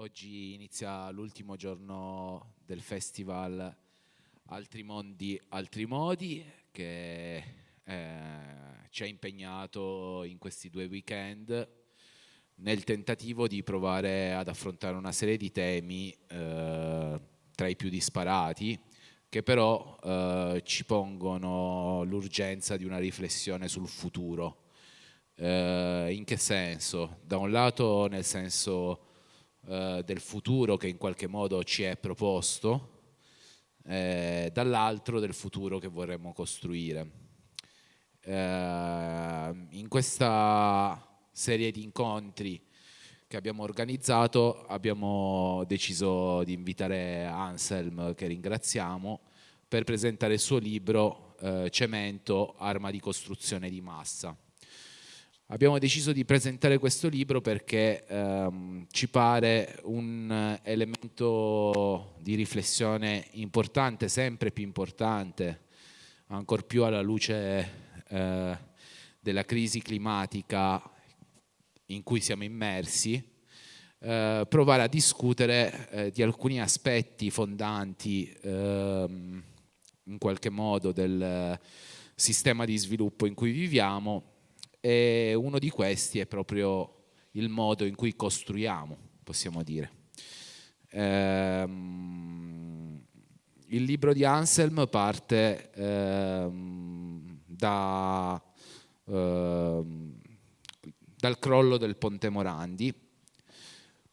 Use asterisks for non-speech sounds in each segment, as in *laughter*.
Oggi inizia l'ultimo giorno del festival Altri Mondi, Altri Modi che eh, ci ha impegnato in questi due weekend nel tentativo di provare ad affrontare una serie di temi eh, tra i più disparati che però eh, ci pongono l'urgenza di una riflessione sul futuro. Eh, in che senso? Da un lato nel senso eh, del futuro che in qualche modo ci è proposto, eh, dall'altro del futuro che vorremmo costruire. Eh, in questa serie di incontri che abbiamo organizzato abbiamo deciso di invitare Anselm, che ringraziamo, per presentare il suo libro eh, Cemento, arma di costruzione di massa. Abbiamo deciso di presentare questo libro perché ehm, ci pare un elemento di riflessione importante, sempre più importante, ancor più alla luce eh, della crisi climatica in cui siamo immersi, eh, provare a discutere eh, di alcuni aspetti fondanti ehm, in qualche modo del sistema di sviluppo in cui viviamo e uno di questi è proprio il modo in cui costruiamo, possiamo dire. Ehm, il libro di Anselm parte ehm, da, ehm, dal crollo del Ponte Morandi,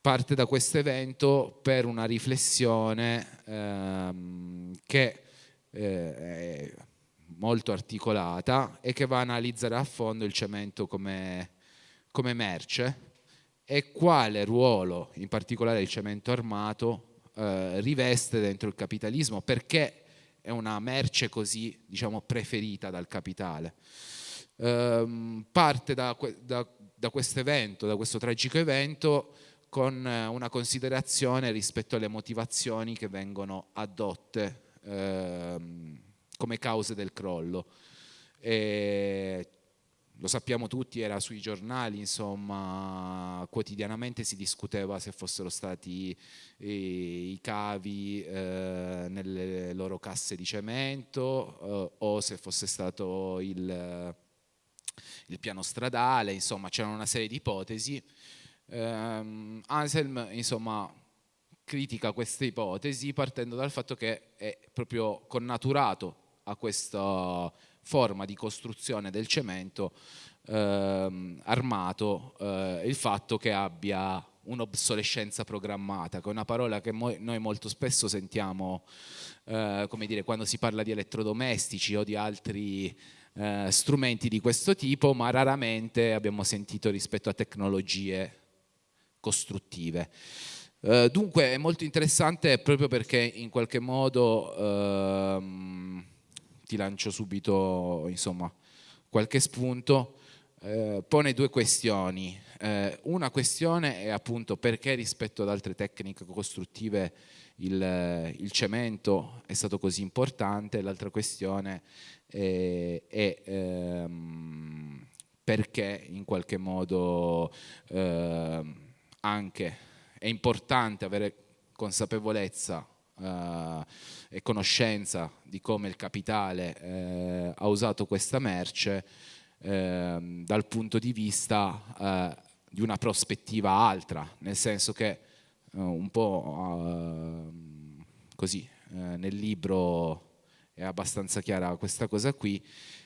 parte da questo evento per una riflessione ehm, che eh, molto articolata e che va a analizzare a fondo il cemento come, come merce e quale ruolo in particolare il cemento armato eh, riveste dentro il capitalismo, perché è una merce così diciamo, preferita dal capitale. Ehm, parte da, da, da questo evento, da questo tragico evento, con una considerazione rispetto alle motivazioni che vengono adotte ehm, come cause del crollo. E lo sappiamo tutti, era sui giornali, insomma, quotidianamente si discuteva se fossero stati i, i cavi eh, nelle loro casse di cemento eh, o se fosse stato il, il piano stradale, insomma, c'erano una serie di ipotesi. Eh, Anselm, insomma, critica queste ipotesi partendo dal fatto che è proprio connaturato a questa forma di costruzione del cemento ehm, armato eh, il fatto che abbia un'obsolescenza programmata, che è una parola che noi molto spesso sentiamo eh, come dire, quando si parla di elettrodomestici o di altri eh, strumenti di questo tipo, ma raramente abbiamo sentito rispetto a tecnologie costruttive. Uh, dunque è molto interessante proprio perché in qualche modo uh, ti lancio subito insomma, qualche spunto, eh, pone due questioni. Eh, una questione è appunto perché rispetto ad altre tecniche costruttive il, il cemento è stato così importante, l'altra questione è, è ehm, perché in qualche modo eh, anche è importante avere consapevolezza eh, e conoscenza di come il capitale eh, ha usato questa merce eh, dal punto di vista eh, di una prospettiva altra, nel senso che eh, un po' eh, così nel libro è abbastanza chiara questa cosa qui,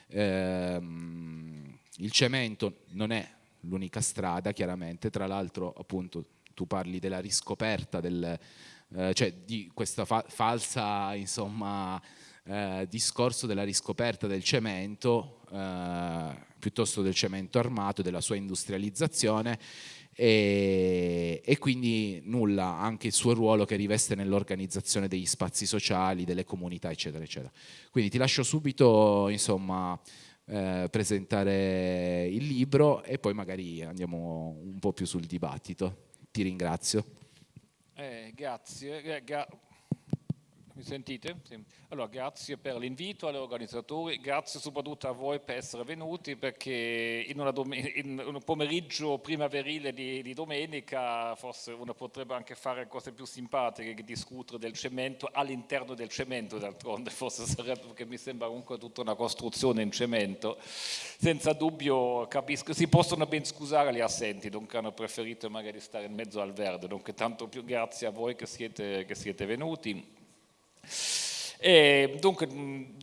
ehm, il cemento non è l'unica strada chiaramente, tra l'altro appunto tu parli della riscoperta del, eh, cioè di questa fa falsa insomma, eh, discorso della riscoperta del cemento eh, piuttosto del cemento armato, della sua industrializzazione e, e, quindi nulla, anche il suo ruolo che riveste nell'organizzazione degli spazi sociali, delle comunità eccetera eccetera. Quindi ti lascio subito insomma eh, presentare il libro e poi magari andiamo un po' più sul dibattito. Ti ringrazio. Eh, grazie. Eh, gra mi sentite? Sì. Allora, grazie per l'invito agli organizzatori, grazie soprattutto a voi per essere venuti perché in, in un pomeriggio primaverile di, di, domenica forse uno potrebbe anche fare cose più simpatiche che discutere del cemento all'interno del cemento d'altronde, forse sarebbe perché mi sembra comunque tutta una costruzione in cemento. Senza dubbio capisco, si possono ben scusare gli assenti, dunque hanno preferito magari stare in mezzo al verde, dunque tanto più grazie a voi che siete, che siete venuti. E dunque,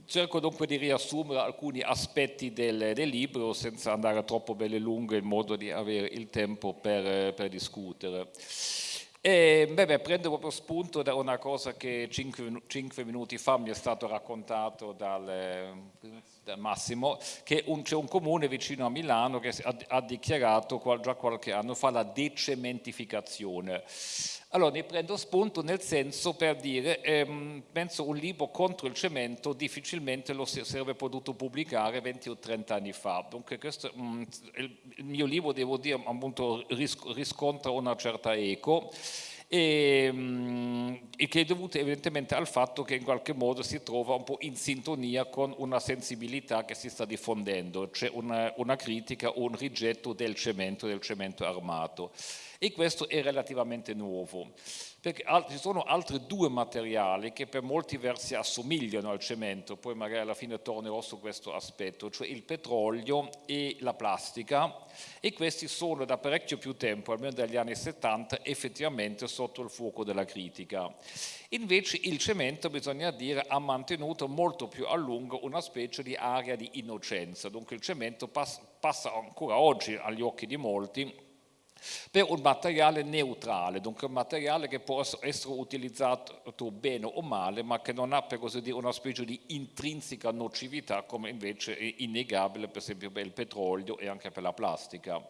cerco dunque di riassumere alcuni aspetti del, del, libro senza andare troppo belle lunghe in modo di avere il tempo per, per discutere. E, beh, prendo proprio spunto da una cosa che cinque, cinque minuti fa mi è stato raccontato dal, da Massimo, che c'è un comune vicino a Milano che ha, ha dichiarato già qualche anno fa la decementificazione. Allora ne prendo spunto nel senso per dire, ehm, penso un libro contro il cemento difficilmente lo si sarebbe potuto pubblicare 20 o 30 anni fa, dunque questo, mh, mm, il, il, mio libro devo dire appunto riscontra una certa eco e, mm, e, che è dovuto evidentemente al fatto che in qualche modo si trova un po' in sintonia con una sensibilità che si sta diffondendo, cioè una, una critica o un rigetto del cemento, del cemento armato e questo è relativamente nuovo perché ci sono altri due materiali che per molti versi assomigliano al cemento, poi magari alla fine tornerò su questo aspetto, cioè il petrolio e la plastica e questi sono da parecchio più tempo, almeno dagli anni 70, effettivamente sotto il fuoco della critica. Invece il cemento, bisogna dire, ha mantenuto molto più a lungo una specie di area di innocenza, dunque il cemento passa ancora oggi agli occhi di molti per un materiale neutrale, dunque un materiale che può essere utilizzato bene o male, ma che non ha per così dire una specie di intrinseca nocività come invece è innegabile per esempio per il petrolio e anche per la plastica.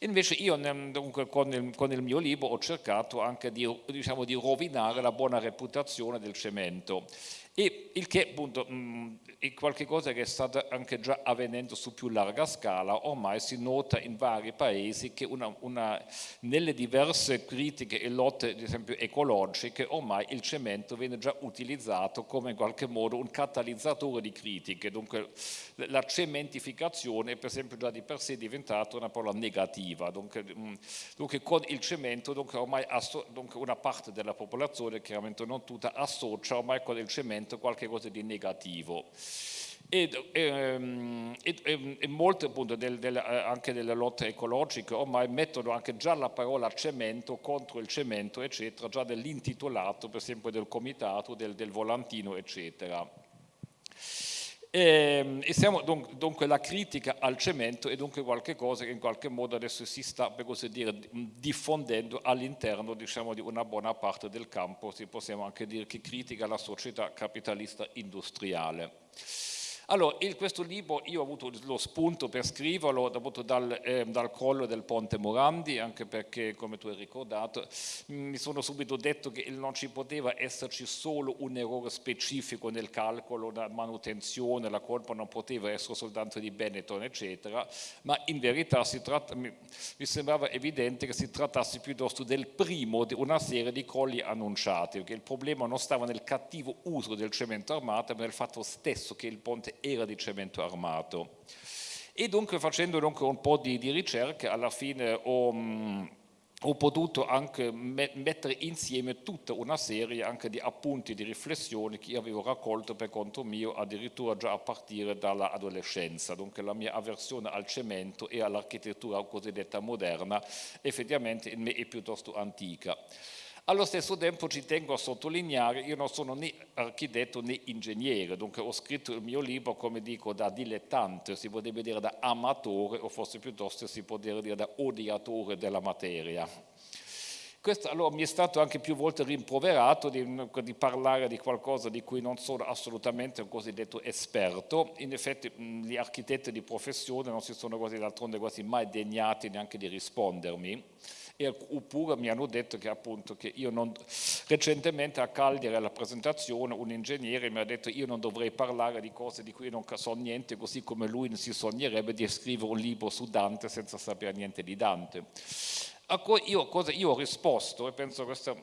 Invece io dunque, con, il, con, il, mio libro ho cercato anche di, diciamo, di rovinare la buona reputazione del cemento e il che appunto mh, è qualcosa che sta anche già avvenendo su più larga scala, ormai si nota in vari paesi che una, una, nelle diverse critiche e lotte ad esempio ecologiche ormai il cemento viene già utilizzato come in qualche modo un catalizzatore di critiche, dunque la cementificazione per esempio già di per sé è diventata una parola negativa, dunque, mh, dunque con il cemento dunque ormai dunque una parte della popolazione, chiaramente non tutta, associa ormai con il cemento qualcosa di negativo. E, e, e, e molte appunto del, del, eh, anche delle lotte ecologiche ormai mettono anche già la parola cemento contro il cemento eccetera, già dell'intitolato per esempio del comitato, del, del volantino eccetera. E, e siamo dunque, dunque, la critica al cemento è dunque qualcosa che in qualche modo adesso si sta per così dire diffondendo all'interno diciamo, di una buona parte del campo, si possiamo anche dire che critica la società capitalista industriale. Allora, in questo libro io ho avuto lo spunto per scriverlo dal, eh, dal, crollo del ponte Morandi, anche perché, come tu hai ricordato, mi sono subito detto che non ci poteva esserci solo un errore specifico nel calcolo, la manutenzione, la colpa non poteva essere soltanto di Benetton, eccetera, ma in verità tratta, mi, mi, sembrava evidente che si trattasse piuttosto del primo di una serie di crolli annunciati, perché il problema non stava nel cattivo uso del cemento armato, ma nel fatto stesso che il ponte era di cemento armato. E dunque facendo dunque un po' di, di ricerca alla fine ho, mh, ho potuto anche mettere insieme tutta una serie anche di appunti, di riflessioni che io avevo raccolto per conto mio addirittura già a partire dall'adolescenza, dunque la mia avversione al cemento e all'architettura cosiddetta moderna effettivamente in me è piuttosto antica. Allo stesso tempo ci tengo a sottolineare, io non sono né architetto né ingegnere, dunque ho scritto il mio libro, come dico, da dilettante, si potrebbe dire da amatore o forse piuttosto si potrebbe dire da odiatore della materia. Questo allora mi è stato anche più volte rimproverato di, di, parlare di qualcosa di cui non sono assolutamente un cosiddetto esperto. In effetti gli architetti di professione non si sono quasi quasi mai degnati neanche di rispondermi oppure mi hanno detto che appunto che io non, recentemente a Cagliari alla presentazione un ingegnere mi ha detto io non dovrei parlare di cose di cui non so niente così come lui non si sognerebbe di scrivere un libro su Dante senza sapere niente di Dante. A cui io, cosa, io ho risposto e penso questa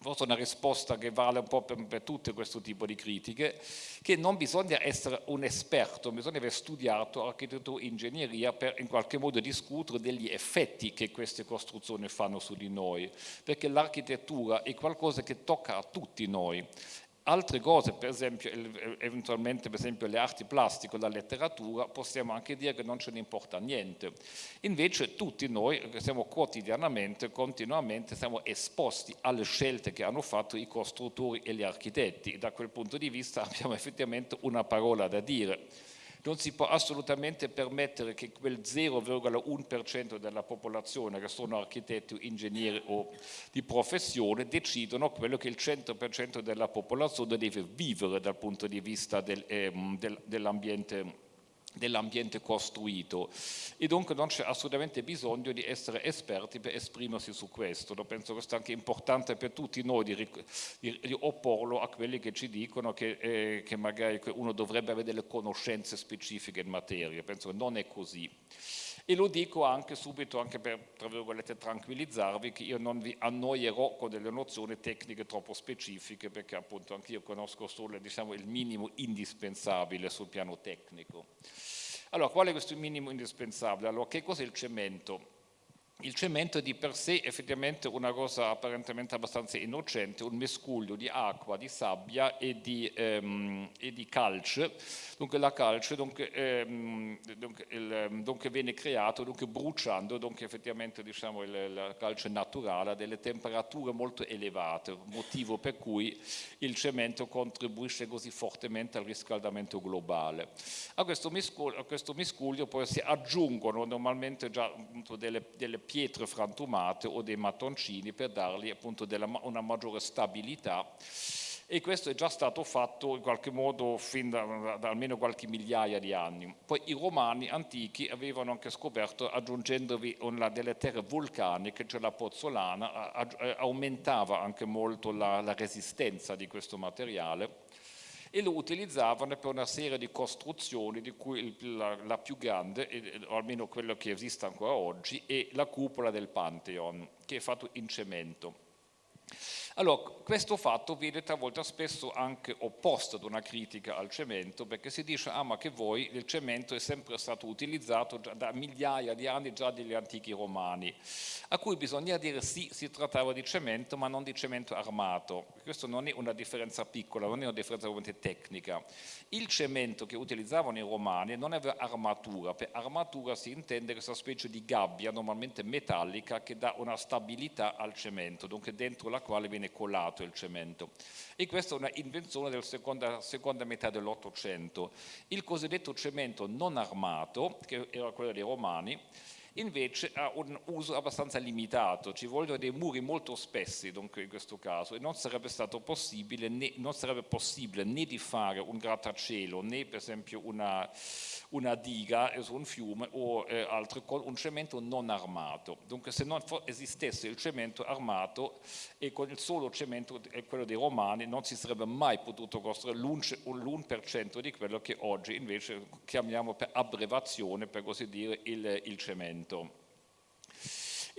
forse una risposta che vale un po' per, per tutto questo tipo di critiche, che non bisogna essere un esperto, bisogna aver studiato architettura e ingegneria per in qualche modo discutere degli effetti che queste costruzioni fanno su di noi, perché l'architettura è qualcosa che tocca a tutti noi altre cose, per esempio, eventualmente per esempio le arti plastiche, la letteratura, possiamo anche dire che non ce ne importa niente. Invece tutti noi, siamo quotidianamente, continuamente, siamo esposti alle scelte che hanno fatto i costruttori e gli architetti. Da quel punto di vista *laughs* abbiamo effettivamente una parola da dire non si può assolutamente permettere che quel 0,1% della popolazione che sono architetti, ingegneri o di professione decidano quello che il 100% della popolazione deve vivere dal punto di vista del, ehm, del, dell'ambiente dell'ambiente costruito e dunque non c'è assolutamente bisogno di essere esperti per esprimersi su questo. Lo penso che sia anche importante per tutti noi di, di, di, opporlo a quelli che ci dicono che, eh, che magari uno dovrebbe avere delle conoscenze specifiche in materia. Penso che non è così. E lo dico anche subito, anche per, tra tranquillizzarvi, che io non vi annoierò con delle nozioni tecniche troppo specifiche, perché appunto anch'io conosco solo diciamo, il minimo indispensabile sul piano tecnico. Allora, qual è questo minimo indispensabile? Allora, che cos'è il cemento? Il cemento è di per sé effettivamente una cosa apparentemente abbastanza innocente, un mescuglio di acqua, di sabbia e di, ehm, e di calce. Dunque la calce dunque, ehm, dunque, il, dunque viene creato dunque bruciando dunque effettivamente diciamo, il, la calce naturale a delle temperature molto elevate, motivo per cui il cemento contribuisce così fortemente al riscaldamento globale. A questo miscuglio, a questo miscuglio poi si aggiungono normalmente già delle, delle pietre frantumate o dei mattoncini per dargli appunto della, una maggiore stabilità e questo è già stato fatto in qualche modo fin da, da, almeno qualche migliaia di anni. Poi i romani antichi avevano anche scoperto, aggiungendovi una delle terre vulcaniche, cioè la pozzolana, aumentava anche molto la, la resistenza di questo materiale e lo utilizzavano per una serie di costruzioni di cui la, la più grande, o almeno quello che esiste ancora oggi, è la cupola del Pantheon, che è fatto in cemento. Allora, questo fatto viene talvolta spesso anche opposto ad una critica al cemento, perché si dice, ah ma che voi, il cemento è sempre stato utilizzato da migliaia di anni già dagli antichi romani, a cui bisogna dire sì, si trattava di cemento, ma non di cemento armato. Questa non è una differenza piccola, non è una differenza ovviamente tecnica. Il cemento che utilizzavano i romani non aveva armatura, per armatura si intende questa specie di gabbia, normalmente metallica, che dà una stabilità al cemento, dunque dentro la quale viene colato il cemento. E questa è una invenzione della seconda, seconda metà dell'Ottocento. Il cosiddetto cemento non armato, che era quello dei romani, invece ha un uso abbastanza limitato, ci vogliono dei muri molto spessi dunque in questo caso e non sarebbe stato possibile né, sarebbe possibile né di fare un grattacielo né per esempio una, una diga su un fiume o eh, altro con un cemento non armato. Dunque se non esistesse il cemento armato e con il solo cemento, quello dei romani, non si sarebbe mai potuto costruire l'1% di quello che oggi invece chiamiamo per abbrevazione, per così dire, il, il cemento.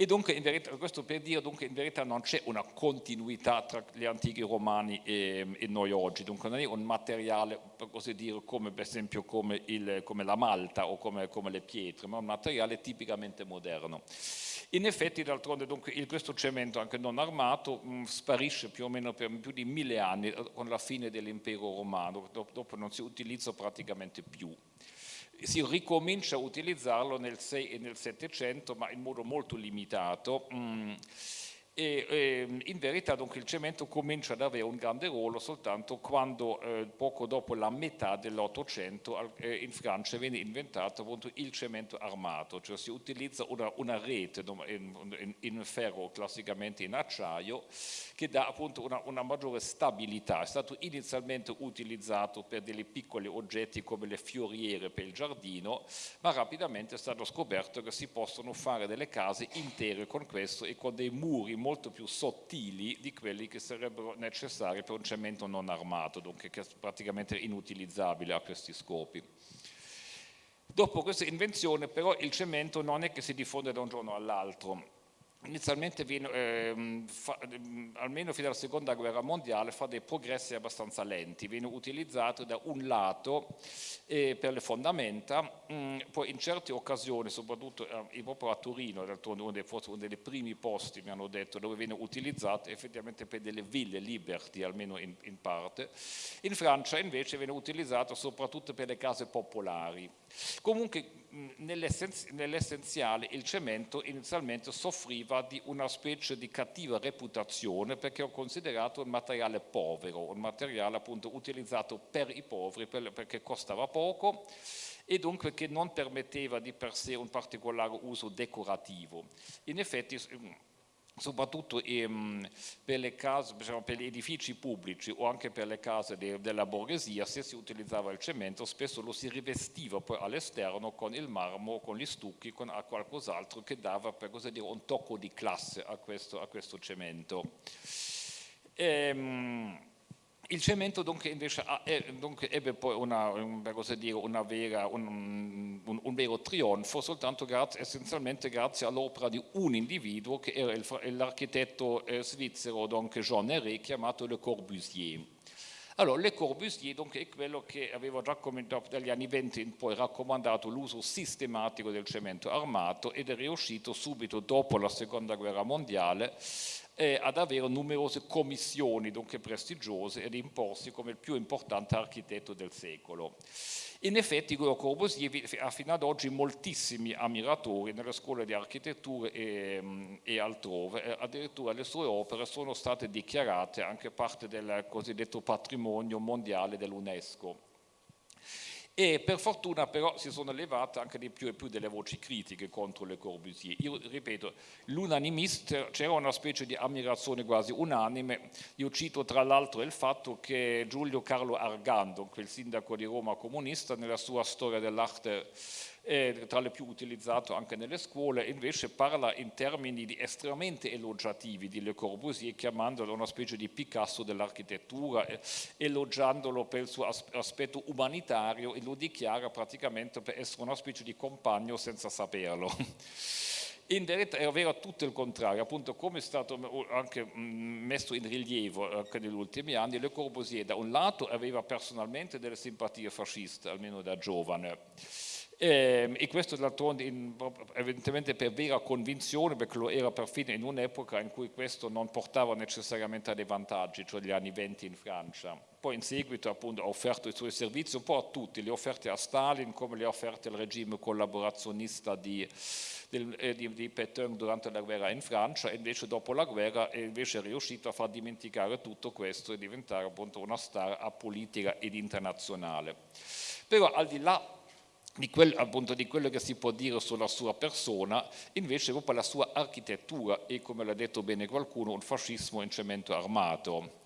E dunque, verità, questo per dire, dunque, in verità non c'è una continuità tra gli antichi romani e, e, noi oggi, dunque non è un materiale, per così dire, come per esempio come, il, come la malta o come, come, le pietre, ma un materiale tipicamente moderno. In effetti, d'altronde, questo cemento anche non armato mh, mm, sparisce più o meno per più di mille anni eh, con la fine dell'impero romano, dopo non si utilizza praticamente più si ricomincia a utilizzarlo nel 6 e nel 700 ma in modo molto limitato. Mm e eh, in verità dunque, il cemento comincia ad avere un grande ruolo soltanto quando eh, poco dopo la metà dell'Ottocento eh, in Francia viene inventato appunto il cemento armato, cioè si utilizza una, una rete in, in, in, ferro classicamente in acciaio che dà appunto una, una, maggiore stabilità, è stato inizialmente utilizzato per dei piccoli oggetti come le fioriere per il giardino, ma rapidamente è stato scoperto che si possono fare delle case intere con questo e con dei muri molto più sottili di quelli che sarebbero necessari per un cemento non armato, dunque che è praticamente inutilizzabile a questi scopi. Dopo questa invenzione però il cemento non è che si diffonde da un giorno all'altro, inizialmente ehm, fa, ehm, almeno fino alla seconda guerra mondiale fa dei progressi abbastanza lenti, viene utilizzato da un lato eh, per le fondamenta, mh, mm, poi in certe occasioni, soprattutto eh, proprio a Torino, uno dei, forse uno dei primi posti mi hanno detto dove viene utilizzato effettivamente per delle ville liberty, almeno in, in parte, in Francia invece viene utilizzato soprattutto per le case popolari. Comunque nell'essenziale il cemento inizialmente soffriva di una specie di cattiva reputazione perché è considerato un materiale povero, un materiale appunto utilizzato per i poveri perché costava poco e dunque che non permetteva di per sé un particolare uso decorativo. In effetti soprattutto ehm, per, case, diciamo, per, gli edifici pubblici o anche per le case de, della borghesia, se si utilizzava il cemento spesso lo si rivestiva poi all'esterno con il marmo, con gli stucchi, con qualcos'altro che dava per così dire un tocco di classe a questo, a questo cemento. Ehm, il cemento dunque invece ha, dunque ebbe poi una, dire, una vera, un, un, un, vero trionfo soltanto grazie, essenzialmente grazie all'opera di un individuo che era l'architetto eh, svizzero donc Jean Héré chiamato Le Corbusier. Allora, Le Corbusier donc, è quello che aveva già dagli anni 20 in poi raccomandato l'uso sistematico del cemento armato ed è riuscito subito dopo la seconda guerra mondiale eh, ad avere numerose commissioni, dunque prestigiose, ed imporsi come il più importante architetto del secolo. In effetti Guido Corbusier ha fino ad oggi moltissimi ammiratori nelle scuole di architettura e, e altrove, eh, addirittura le sue opere sono state dichiarate anche parte del cosiddetto patrimonio mondiale dell'UNESCO e per fortuna però si sono levate anche di più e più delle voci critiche contro Le Corbusier. Io ripeto, l'unanimista, c'era una specie di ammirazione quasi unanime, io cito tra l'altro il fatto che Giulio Carlo Argando, quel sindaco di Roma comunista, nella sua storia dell'arte eh, tra le più utilizzato anche nelle scuole, invece parla in termini estremamente elogiativi di Le Corbusier, chiamandolo una specie di Picasso dell'architettura, eh, elogiandolo per il suo aspetto umanitario e lo dichiara praticamente per essere una specie di compagno senza saperlo. *laughs* In verità era vero tutto il contrario, appunto come è stato anche messo in rilievo anche negli ultimi anni, Le Corbusier da un lato aveva personalmente delle simpatie fasciste, almeno da giovane, e, e questo d'altronde evidentemente per vera convinzione, perché lo era perfino in un'epoca in cui questo non portava necessariamente a dei vantaggi, cioè gli anni 20 in Francia. Poi in seguito appunto ha offerto i suoi servizi un po' a tutti, le offerte a Stalin come le offerte al regime collaborazionista di, del, eh, di, di Pétain durante la guerra in Francia e invece dopo la guerra è invece riuscito a far dimenticare tutto questo e diventare appunto una star apolitica ed internazionale. Però al di là di, quel, appunto, di quello che si può dire sulla sua persona, invece proprio la sua architettura e, come l'ha detto bene qualcuno, un fascismo in cemento armato.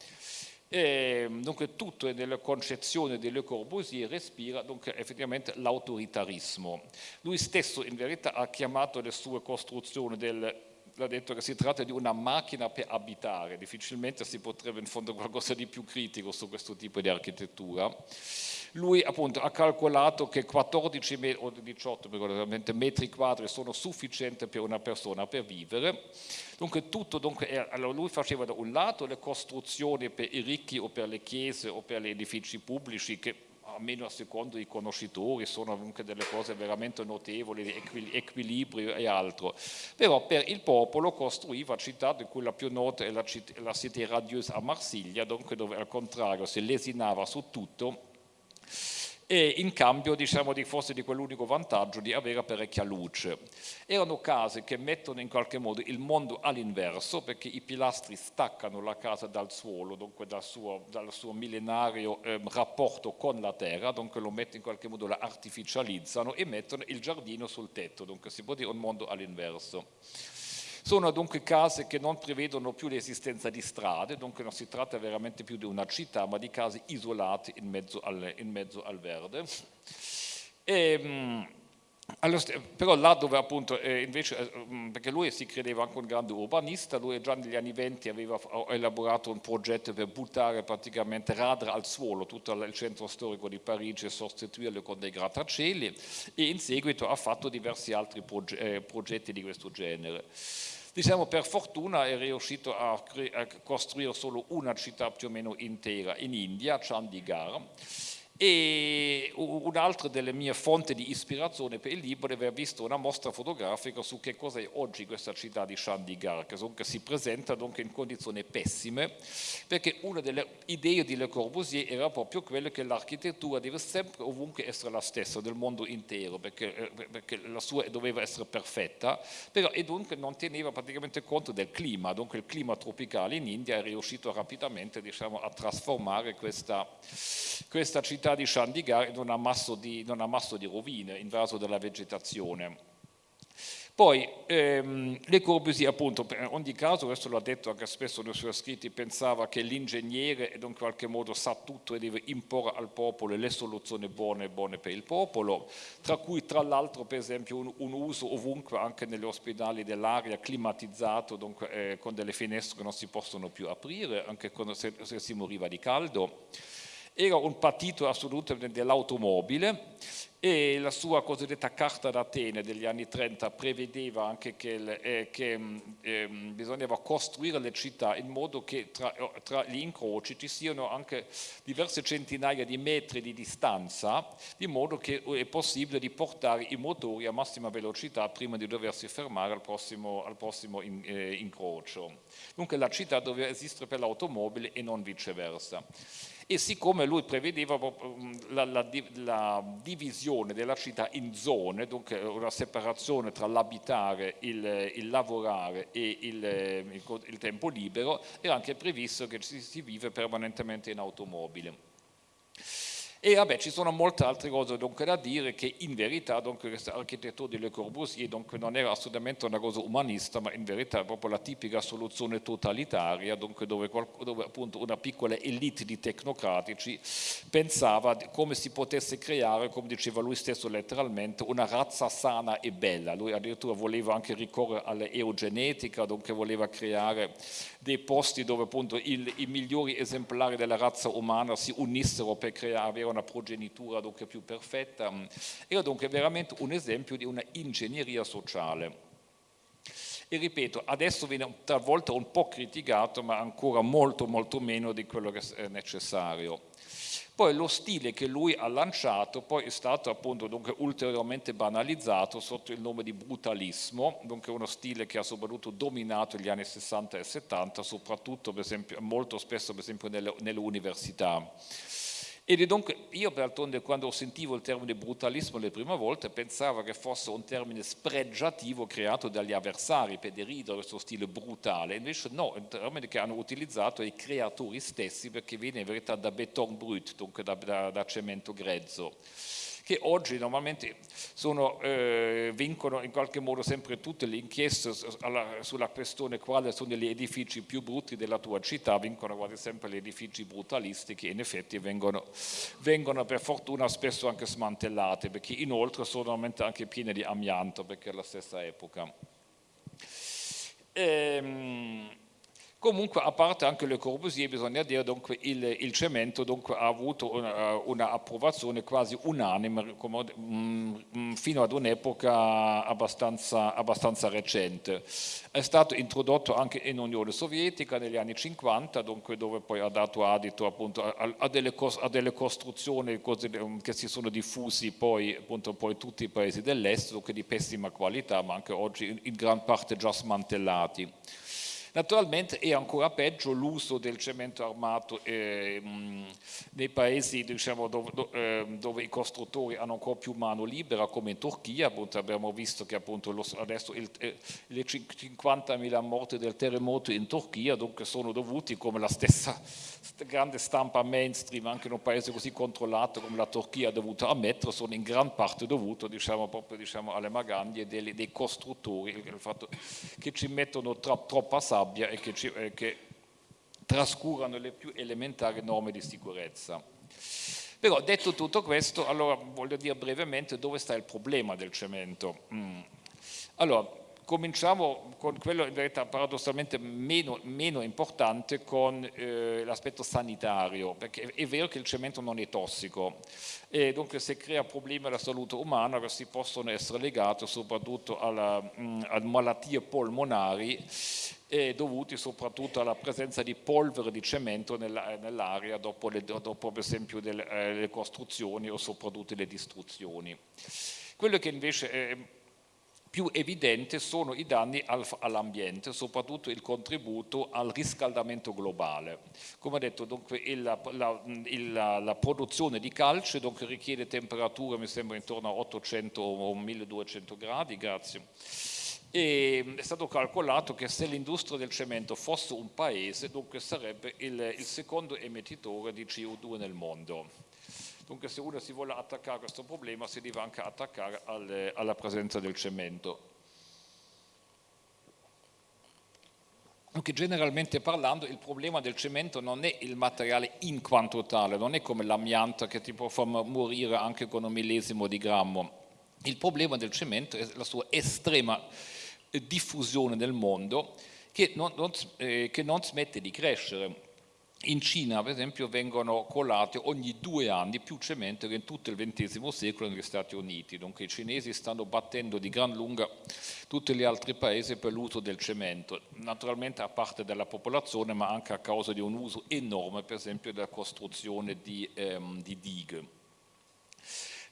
E, dunque tutto nella concezione di Le Corbusier respira dunque, effettivamente l'autoritarismo. Lui stesso in verità ha chiamato le sue costruzioni del ha detto che si tratta di una macchina per abitare, difficilmente si potrebbe in fondo qualcosa di più critico su questo tipo di architettura. Lui appunto ha calcolato che 14 metri, o 18 metri quadri sono sufficienti per una persona per vivere, dunque tutto, dunque, allora lui faceva da un lato le costruzioni per i ricchi o per le chiese o per gli edifici pubblici che almeno a secondo i conoscitori sono anche delle cose veramente notevoli di equilibrio e altro. Però per il popolo costruiva città di cui la più nota è la, la Cité Radieuse a Marsiglia dove al contrario si lesinava su tutto e in cambio diciamo di forse di quell'unico vantaggio di avere parecchia luce. Erano case che mettono in qualche modo il mondo all'inverso perché i pilastri staccano la casa dal suolo, dunque dal suo, dal suo millenario eh, rapporto con la terra, dunque lo mettono in qualche modo, la artificializzano e mettono il giardino sul tetto, dunque si può dire un mondo all'inverso. Sono dunque case che non prevedono più l'esistenza di strade, dunque non si tratta veramente più di una città, ma di case isolate in mezzo al, in mezzo al verde. E, ehm, allora, però là dove appunto eh, invece, eh, perché lui si credeva anche un grande urbanista, lui già negli anni 20 aveva elaborato un progetto per buttare praticamente radra al suolo tutto il centro storico di Parigi e sostituirlo con dei grattacieli e in seguito ha fatto diversi altri eh, progetti di questo genere. Diciamo per fortuna è riuscito a, a costruire solo una città più o meno intera in India, Chandigarh, e un'altra delle mie fonti di ispirazione per il libro è aver visto una mostra fotografica su che cosa è oggi questa città di Chandigarh, che, si presenta dunque in condizioni pessime, perché una delle idee di Le Corbusier era proprio quella che l'architettura deve sempre ovunque essere la stessa del mondo intero, perché, eh, perché la sua doveva essere perfetta, però, e dunque non teneva praticamente conto del clima, dunque il clima tropicale in India è riuscito rapidamente diciamo, a trasformare questa, questa città città di Chandigarh in un ammasso di, un ammasso di rovine, invaso dalla vegetazione. Poi ehm, Le Corbusier appunto, in ogni caso, questo l'ha detto anche spesso nei suoi scritti, pensava che l'ingegnere in qualche modo sa tutto e deve imporre al popolo le soluzioni buone e buone per il popolo, tra cui tra l'altro per esempio un, un, uso ovunque anche negli ospedali dell'aria climatizzato, dunque, eh, con delle finestre che non si possono più aprire, anche quando, se, se si moriva di caldo era un partito assolutamente dell'automobile e la sua cosiddetta Carta d'Atene degli anni 30 prevedeva anche che, eh, che eh, bisognava costruire le città in modo che tra, tra, gli incroci ci siano anche diverse centinaia di metri di distanza, di modo che è possibile di portare i motori a massima velocità prima di doversi fermare al prossimo, al prossimo in, eh, incrocio. Dunque la città doveva esistere per l'automobile e non viceversa e siccome lui prevedeva mm, la, la, la, divisione della città in zone, dunque una separazione tra l'abitare, il, il, lavorare e il, il, il, tempo libero, era anche previsto che si, si vive permanentemente in automobile. E vabbè, ci sono molte altre cose dunque da dire che in verità dunque, questa architettura di Le Corbusier dunque, non era assolutamente una cosa umanista, ma in verità è proprio la tipica soluzione totalitaria, dunque, dove, dove appunto una piccola elite di tecnocratici pensava come si potesse creare, come diceva lui stesso letteralmente, una razza sana e bella. Lui addirittura voleva anche ricorrere all'eugenetica, dunque voleva creare dei posti dove appunto il, i migliori esemplari della razza umana si unissero per creare, una progenitura dunque più perfetta. Era dunque veramente un esempio di una ingegneria sociale. E ripeto, adesso viene talvolta un po' criticato, ma ancora molto molto meno di quello che è necessario. Poi lo stile che lui ha lanciato poi è stato appunto dunque, ulteriormente banalizzato sotto il nome di brutalismo, dunque uno stile che ha soprattutto dominato gli anni 60 e 70, soprattutto esempio, molto spesso per esempio nelle, nelle università. Ed è dunque, io d'altronde quando sentivo il termine brutalismo le prime volte pensavo che fosse un termine spregiativo creato dagli avversari per deridere questo stile brutale, invece no, è un termine che hanno utilizzato i creatori stessi perché viene in verità da beton brut, dunque da, da, da cemento grezzo che oggi normalmente sono, eh, vincono in qualche modo sempre tutte le inchieste alla, sulla questione quali sono gli edifici più brutti della tua città, vincono quasi sempre gli edifici brutalisti che in effetti vengono, vengono per fortuna spesso anche smantellati perché inoltre sono normalmente anche pieni di amianto perché è la stessa epoca. Ehm, Comunque, a parte anche Le Corbusier, bisogna dire che il, il, cemento dunque, ha avuto un'approvazione una quasi unanime come, mh, mm, fino ad un'epoca abbastanza, abbastanza, recente. È stato introdotto anche in Unione Sovietica negli anni 50, dunque, dove poi ha dato adito appunto, a, a, delle, a, delle, costruzioni che si sono diffusi poi, appunto, poi tutti i paesi dell'est, dunque di pessima qualità, ma anche oggi in, in gran parte già smantellati. Naturalmente è ancora peggio l'uso del cemento armato eh, nei paesi diciamo, dove, ehm, dove, i costruttori hanno ancora più mano libera come in Turchia, appunto, abbiamo visto che appunto, lo, adesso il, eh, le 50.000 morti del terremoto in Turchia dunque, sono dovuti come la stessa grande stampa mainstream anche in un paese così controllato come la Turchia ha dovuto ammettere, sono in gran parte dovuto diciamo, proprio diciamo, alle magagne dei, dei costruttori, il fatto che ci mettono troppa sabbia sabbia e che, ci, eh, che trascurano le più elementari norme di sicurezza. Però detto tutto questo, allora voglio dire brevemente dove sta il problema del cemento. Mm. Allora, cominciamo con quello in verità paradossalmente meno, meno importante con eh, l'aspetto sanitario, perché è vero che il cemento non è tossico e dunque se crea problemi alla salute umana questi possono essere legati soprattutto alla, mh, a malattie polmonari dovuti soprattutto alla presenza di polvere di cemento nell'aria dopo, dopo, per esempio delle, eh, le costruzioni o soprattutto le distruzioni. Quello che invece è più evidente sono i danni all'ambiente, soprattutto il contributo al riscaldamento globale. Come detto, dunque, il, la, il, la, produzione di calce dunque, richiede temperature, mi sembra, intorno a 800 o 1200 gradi, grazie. E è stato calcolato che se l'industria del cemento fosse un paese, dunque sarebbe il, il secondo emettitore di CO2 nel mondo. Dunque se uno si vuole attaccare a questo problema si deve anche attaccare alle, alla presenza del cemento. Dunque generalmente parlando il problema del cemento non è il materiale in quanto tale, non è come l'amianto che ti può far morire anche con un millesimo di grammo. Il problema del cemento è la sua estrema diffusione nel mondo che non, non, eh, che non smette di crescere in Cina, per esempio, vengono colate ogni due anni più cemento che in tutto il XX secolo negli Stati Uniti. Dunque i cinesi stanno battendo di gran lunga tutti gli altri paesi per l'uso del cemento, naturalmente a parte della popolazione, ma anche a causa di un uso enorme, per esempio, della costruzione di, ehm, di dighe.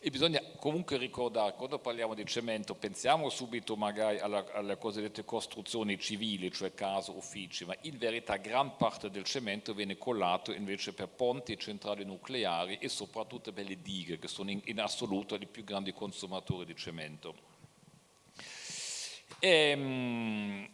E bisogna comunque ricordare, quando parliamo di cemento, pensiamo subito magari alla, alle cosiddette costruzioni civili, cioè case, uffici, ma in verità gran parte del cemento viene collato invece per ponti, centrali nucleari e soprattutto per le dighe, che sono in, in assoluto i più grandi consumatori di cemento. E, ehm,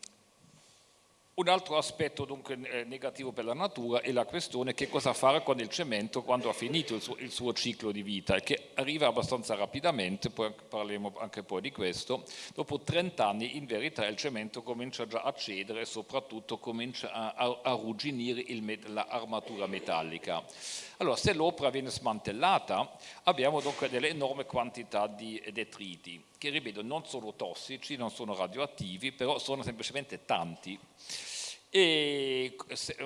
un altro aspetto dunque eh, negativo per la natura è la questione che cosa fare con il cemento quando ha finito il suo, il suo ciclo di vita e che arriva abbastanza rapidamente, poi parleremo anche poi di questo, dopo 30 anni in verità il cemento comincia già a cedere e soprattutto comincia a, a, rugginire l'armatura metallica. Allora se l'opera viene smantellata abbiamo dunque delle enormi quantità di detriti che ripeto non sono tossici, non sono radioattivi, però sono semplicemente tanti e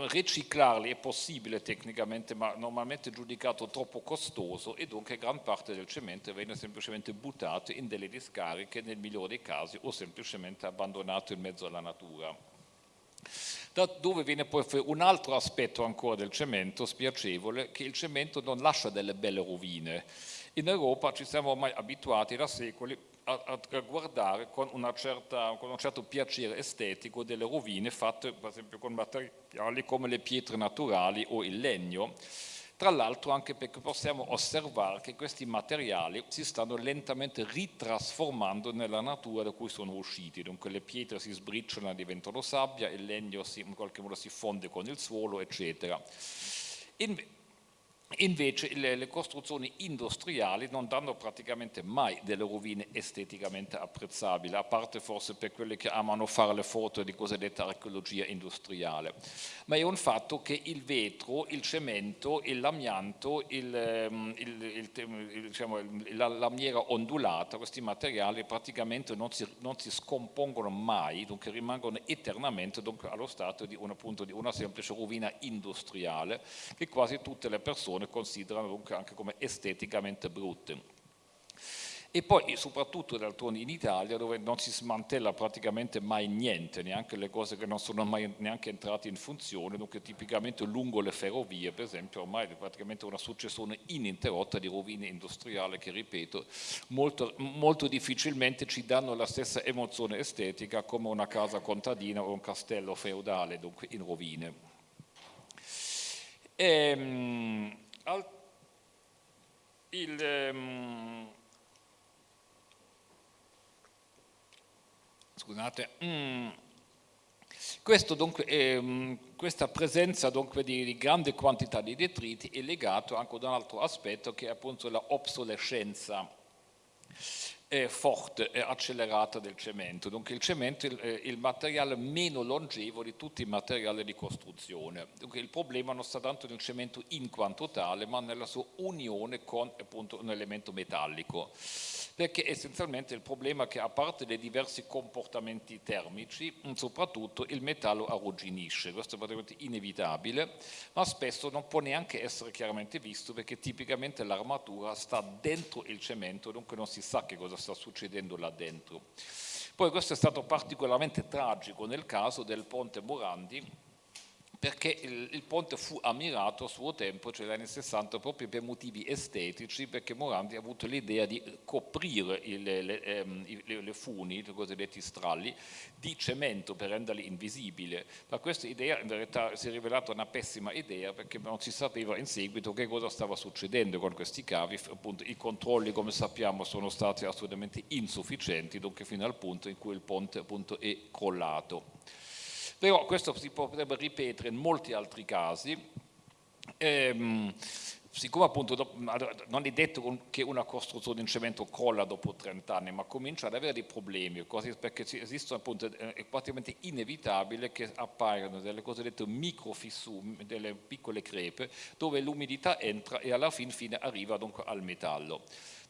riciclarli è possibile tecnicamente ma normalmente giudicato troppo costoso e dunque gran parte del cemento viene semplicemente buttato in delle discariche nel migliore dei casi o semplicemente abbandonato in mezzo alla natura. Da dove viene poi un altro aspetto ancora del cemento spiacevole che il cemento non lascia delle belle rovine. In Europa ci siamo ormai abituati da secoli a, a guardare con, certa, con, un certo piacere estetico delle rovine fatte per esempio con materiali come le pietre naturali o il legno, tra l'altro anche perché possiamo osservare che questi materiali si stanno lentamente ritrasformando nella natura da cui sono usciti, dunque le pietre si sbriciolano e diventano sabbia, il legno si, in qualche modo si fonde con il suolo, eccetera. In, Invece le, le, costruzioni industriali non danno praticamente mai delle rovine esteticamente apprezzabili, a parte forse per quelli che amano fare le foto di cosiddetta archeologia industriale. Ma è un fatto che il vetro, il cemento, l'amianto, la lamiera ondulata, questi materiali praticamente non si, non si, scompongono mai, dunque rimangono eternamente dunque, allo stato di una, appunto, di una semplice rovina industriale che quasi tutte le persone persone considerano anche come esteticamente brutte. E poi soprattutto d'altronde in Italia dove non si smantella praticamente mai niente, neanche le cose che non sono mai neanche entrate in funzione, dunque tipicamente lungo le ferrovie per esempio ormai è praticamente una successione ininterrotta di rovine industriali che ripeto molto, molto difficilmente ci danno la stessa emozione estetica come una casa contadina o un castello feudale, dunque in rovine. Ehm, al, il, um, scusate, mm, dunque, um, questa presenza dunque, di, di, grande quantità di detriti è legato anche ad un altro aspetto che è appunto l'obsolescenza forte e accelerata del cemento. Dunque il cemento è il, il, materiale meno longevo di tutti i materiali di costruzione. Dunque il problema non sta tanto nel cemento in quanto tale, ma nella sua unione con appunto, un elemento metallico. Perché essenzialmente il problema è che a parte dei diversi comportamenti termici, soprattutto il metallo arrugginisce, questo è praticamente inevitabile, ma spesso non può neanche essere chiaramente visto perché tipicamente l'armatura sta dentro il cemento, dunque non si sa che cosa sta succedendo là dentro. Poi questo è stato particolarmente tragico nel caso del ponte Morandi, perché il, il, ponte fu ammirato a suo tempo, cioè negli anni 60, proprio per motivi estetici, perché Morandi ha avuto l'idea di coprire il, le, ehm, le, le, funi, i cosiddetti stralli, di cemento per renderli invisibili. Ma questa idea in verità si è rivelata una pessima idea perché non si sapeva in seguito che cosa stava succedendo con questi cavi, appunto i controlli come sappiamo sono stati assolutamente insufficienti, dunque fino al punto in cui il ponte appunto è crollato. Però questo si potrebbe ripetere in molti altri casi. Ehm, siccome appunto non è detto che una costruzione in cemento crolla dopo 30 anni, ma comincia ad avere dei problemi, perché esistono appunto, è praticamente inevitabile che appaiano delle cosiddette microfissure, delle piccole crepe, dove l'umidità entra e alla fin fine arriva dunque al metallo.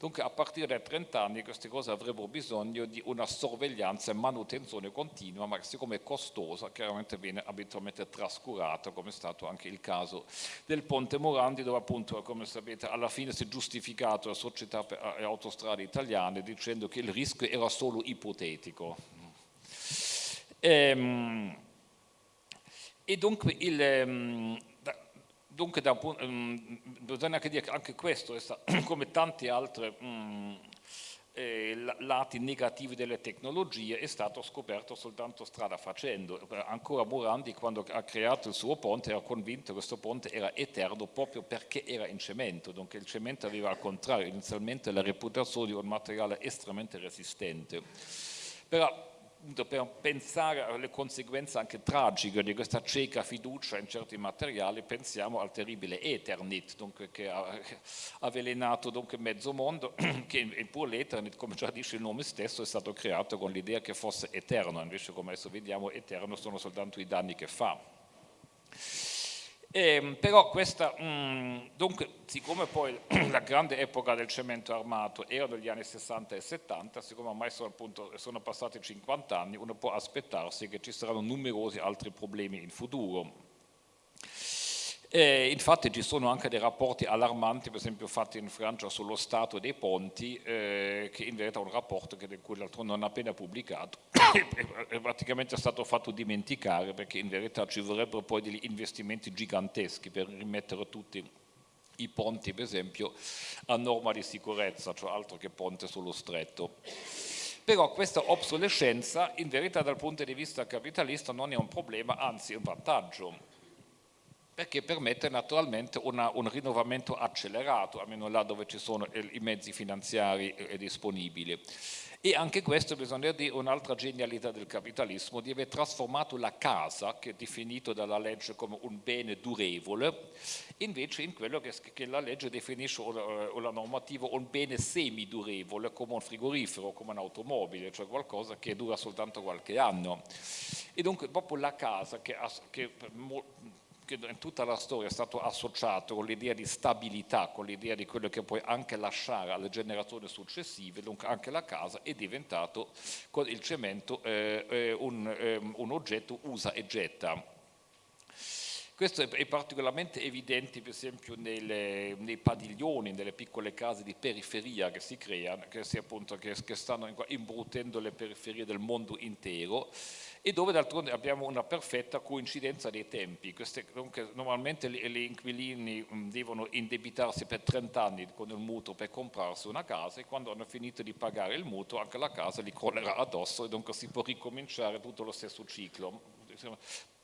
Dunque a partire dai 30 anni queste cose avrebbero bisogno di una sorveglianza e manutenzione continua, ma siccome è costosa chiaramente viene abitualmente trascurata, come è stato anche il caso del Ponte Morandi, dove appunto, come sapete, alla fine si è giustificato la società per le autostrade italiane dicendo che il rischio era solo ipotetico. Ehm, e dunque il, ehm, Dunque da, um, bisogna anche dire che anche questo, *clears throat* come tanti altri um, eh, lati negativi delle tecnologie, è stato scoperto soltanto strada facendo. Ancora Morandi quando ha creato il suo ponte era convinto che questo ponte era eterno proprio perché era in cemento, dunque il cemento aveva al contrario inizialmente la reputazione di un materiale estremamente resistente. Però per pensare alle conseguenze anche tragiche di questa cieca fiducia in certi materiali, pensiamo al terribile Eternit, dunque, che ha *laughs* avvelenato dunque, mezzo mondo, *clears throat* che eppure l'Eternit, come già dice il nome stesso, è stato creato con l'idea che fosse eterno, invece come adesso vediamo eterno sono soltanto i danni che fa. Eh, però questa, mh, mm, dunque, siccome poi *clears throat* la grande epoca del cemento armato era negli anni 60 e 70, siccome ormai sono, appunto, sono passati 50 anni, uno può aspettarsi che ci saranno numerosi altri problemi in futuro. E infatti ci sono anche dei rapporti allarmanti, per esempio fatti in Francia sullo stato dei ponti, eh, che in verità è un rapporto che l'altro non ha appena pubblicato, *coughs* è praticamente stato fatto dimenticare perché in verità ci vorrebbero poi degli investimenti giganteschi per rimettere tutti i ponti, per esempio, a norma di sicurezza, cioè altro che ponte sullo stretto. Però questa obsolescenza in verità dal punto di vista capitalista non è un problema, anzi è un vantaggio perché permette naturalmente una, un rinnovamento accelerato, almeno là dove ci sono i mezzi finanziari eh, disponibili. E anche questo bisogna dire un'altra genialità del capitalismo, di aver trasformato la casa, che è definito dalla legge come un bene durevole, invece in quello che, che la legge definisce, o la normativa, un bene semidurevole, come un frigorifero, come un'automobile, cioè qualcosa che dura soltanto qualche anno. E dunque proprio la casa, che, che che in tutta la storia è stato associato con l'idea di stabilità, con l'idea di quello che puoi anche lasciare alle generazioni successive, dunque anche la casa è diventato con il cemento eh, eh un, eh, un oggetto usa e getta. Questo è particolarmente evidente per esempio nelle, nei padiglioni, nelle piccole case di periferia che si creano, che, si appunto, che, che stanno imbruttendo le periferie del mondo intero e dove d'altronde abbiamo una perfetta coincidenza dei tempi. Queste, normalmente gli inquilini devono indebitarsi per 30 anni con il mutuo per comprarsi una casa e quando hanno finito di pagare il mutuo anche la casa li crollerà addosso e dunque si può ricominciare tutto lo stesso ciclo.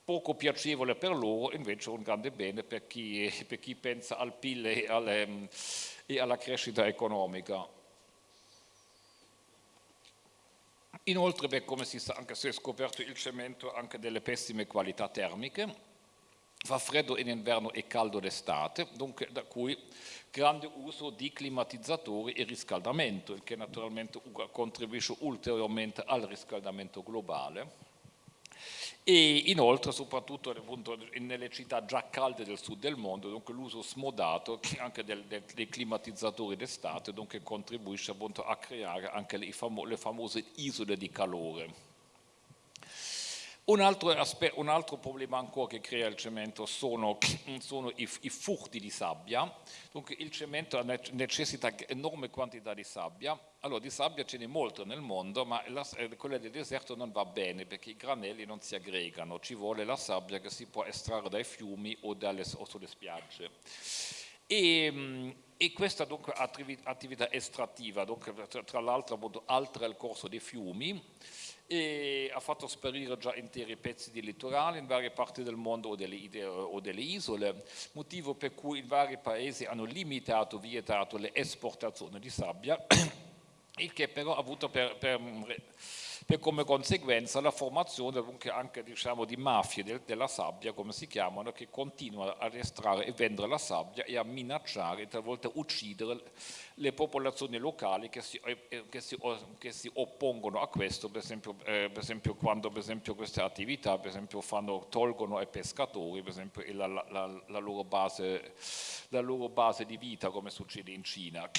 Poco piacevole per loro, invece un grande bene per chi, per chi pensa al PIL e, alle, mm, e alla crescita economica. Inoltre, beh, come si sa, anche se è scoperto il cemento, anche delle pessime qualità termiche, fa freddo in inverno e caldo d'estate, da cui grande uso di climatizzatori e riscaldamento, il che naturalmente contribuisce ulteriormente al riscaldamento globale e inoltre soprattutto nelle città già calde del sud del mondo, dunque l'uso smodato anche del, del, dei climatizzatori d'estate, dunque contribuisce appunto a creare anche le, famo le famose isole di calore. Un altro, un altro, problema ancora che crea il cemento sono, *clears throat* sono i, i, furti di sabbia. Dunque il cemento necessita enorme quantità di sabbia. Allora di sabbia ce n'è molto nel mondo, ma la, eh, quella del deserto non va bene perché i granelli non si aggregano. Ci vuole la sabbia che si può estrarre dai fiumi o, dalle, o sulle spiagge. E, e, questa dunque attività estrattiva, dunque, tra l'altro altera il corso dei fiumi, ha fatto sparire già interi pezzi di litorale in varie parti del mondo o delle, o delle, isole, motivo per cui i vari paesi hanno limitato, vietato le esportazioni di sabbia, il che però ha avuto per, per per come conseguenza la formazione anche diciamo, di mafie del, della sabbia, come si chiamano, che continuano ad estrarre e vendere la sabbia e a minacciare talvolta uccidere le popolazioni locali che si, eh, che si, che si oppongono a questo, per esempio, eh, per esempio quando per esempio, queste attività per esempio, fanno, tolgono ai pescatori per esempio, la, la, la, loro base, la loro base di vita, come succede in Cina.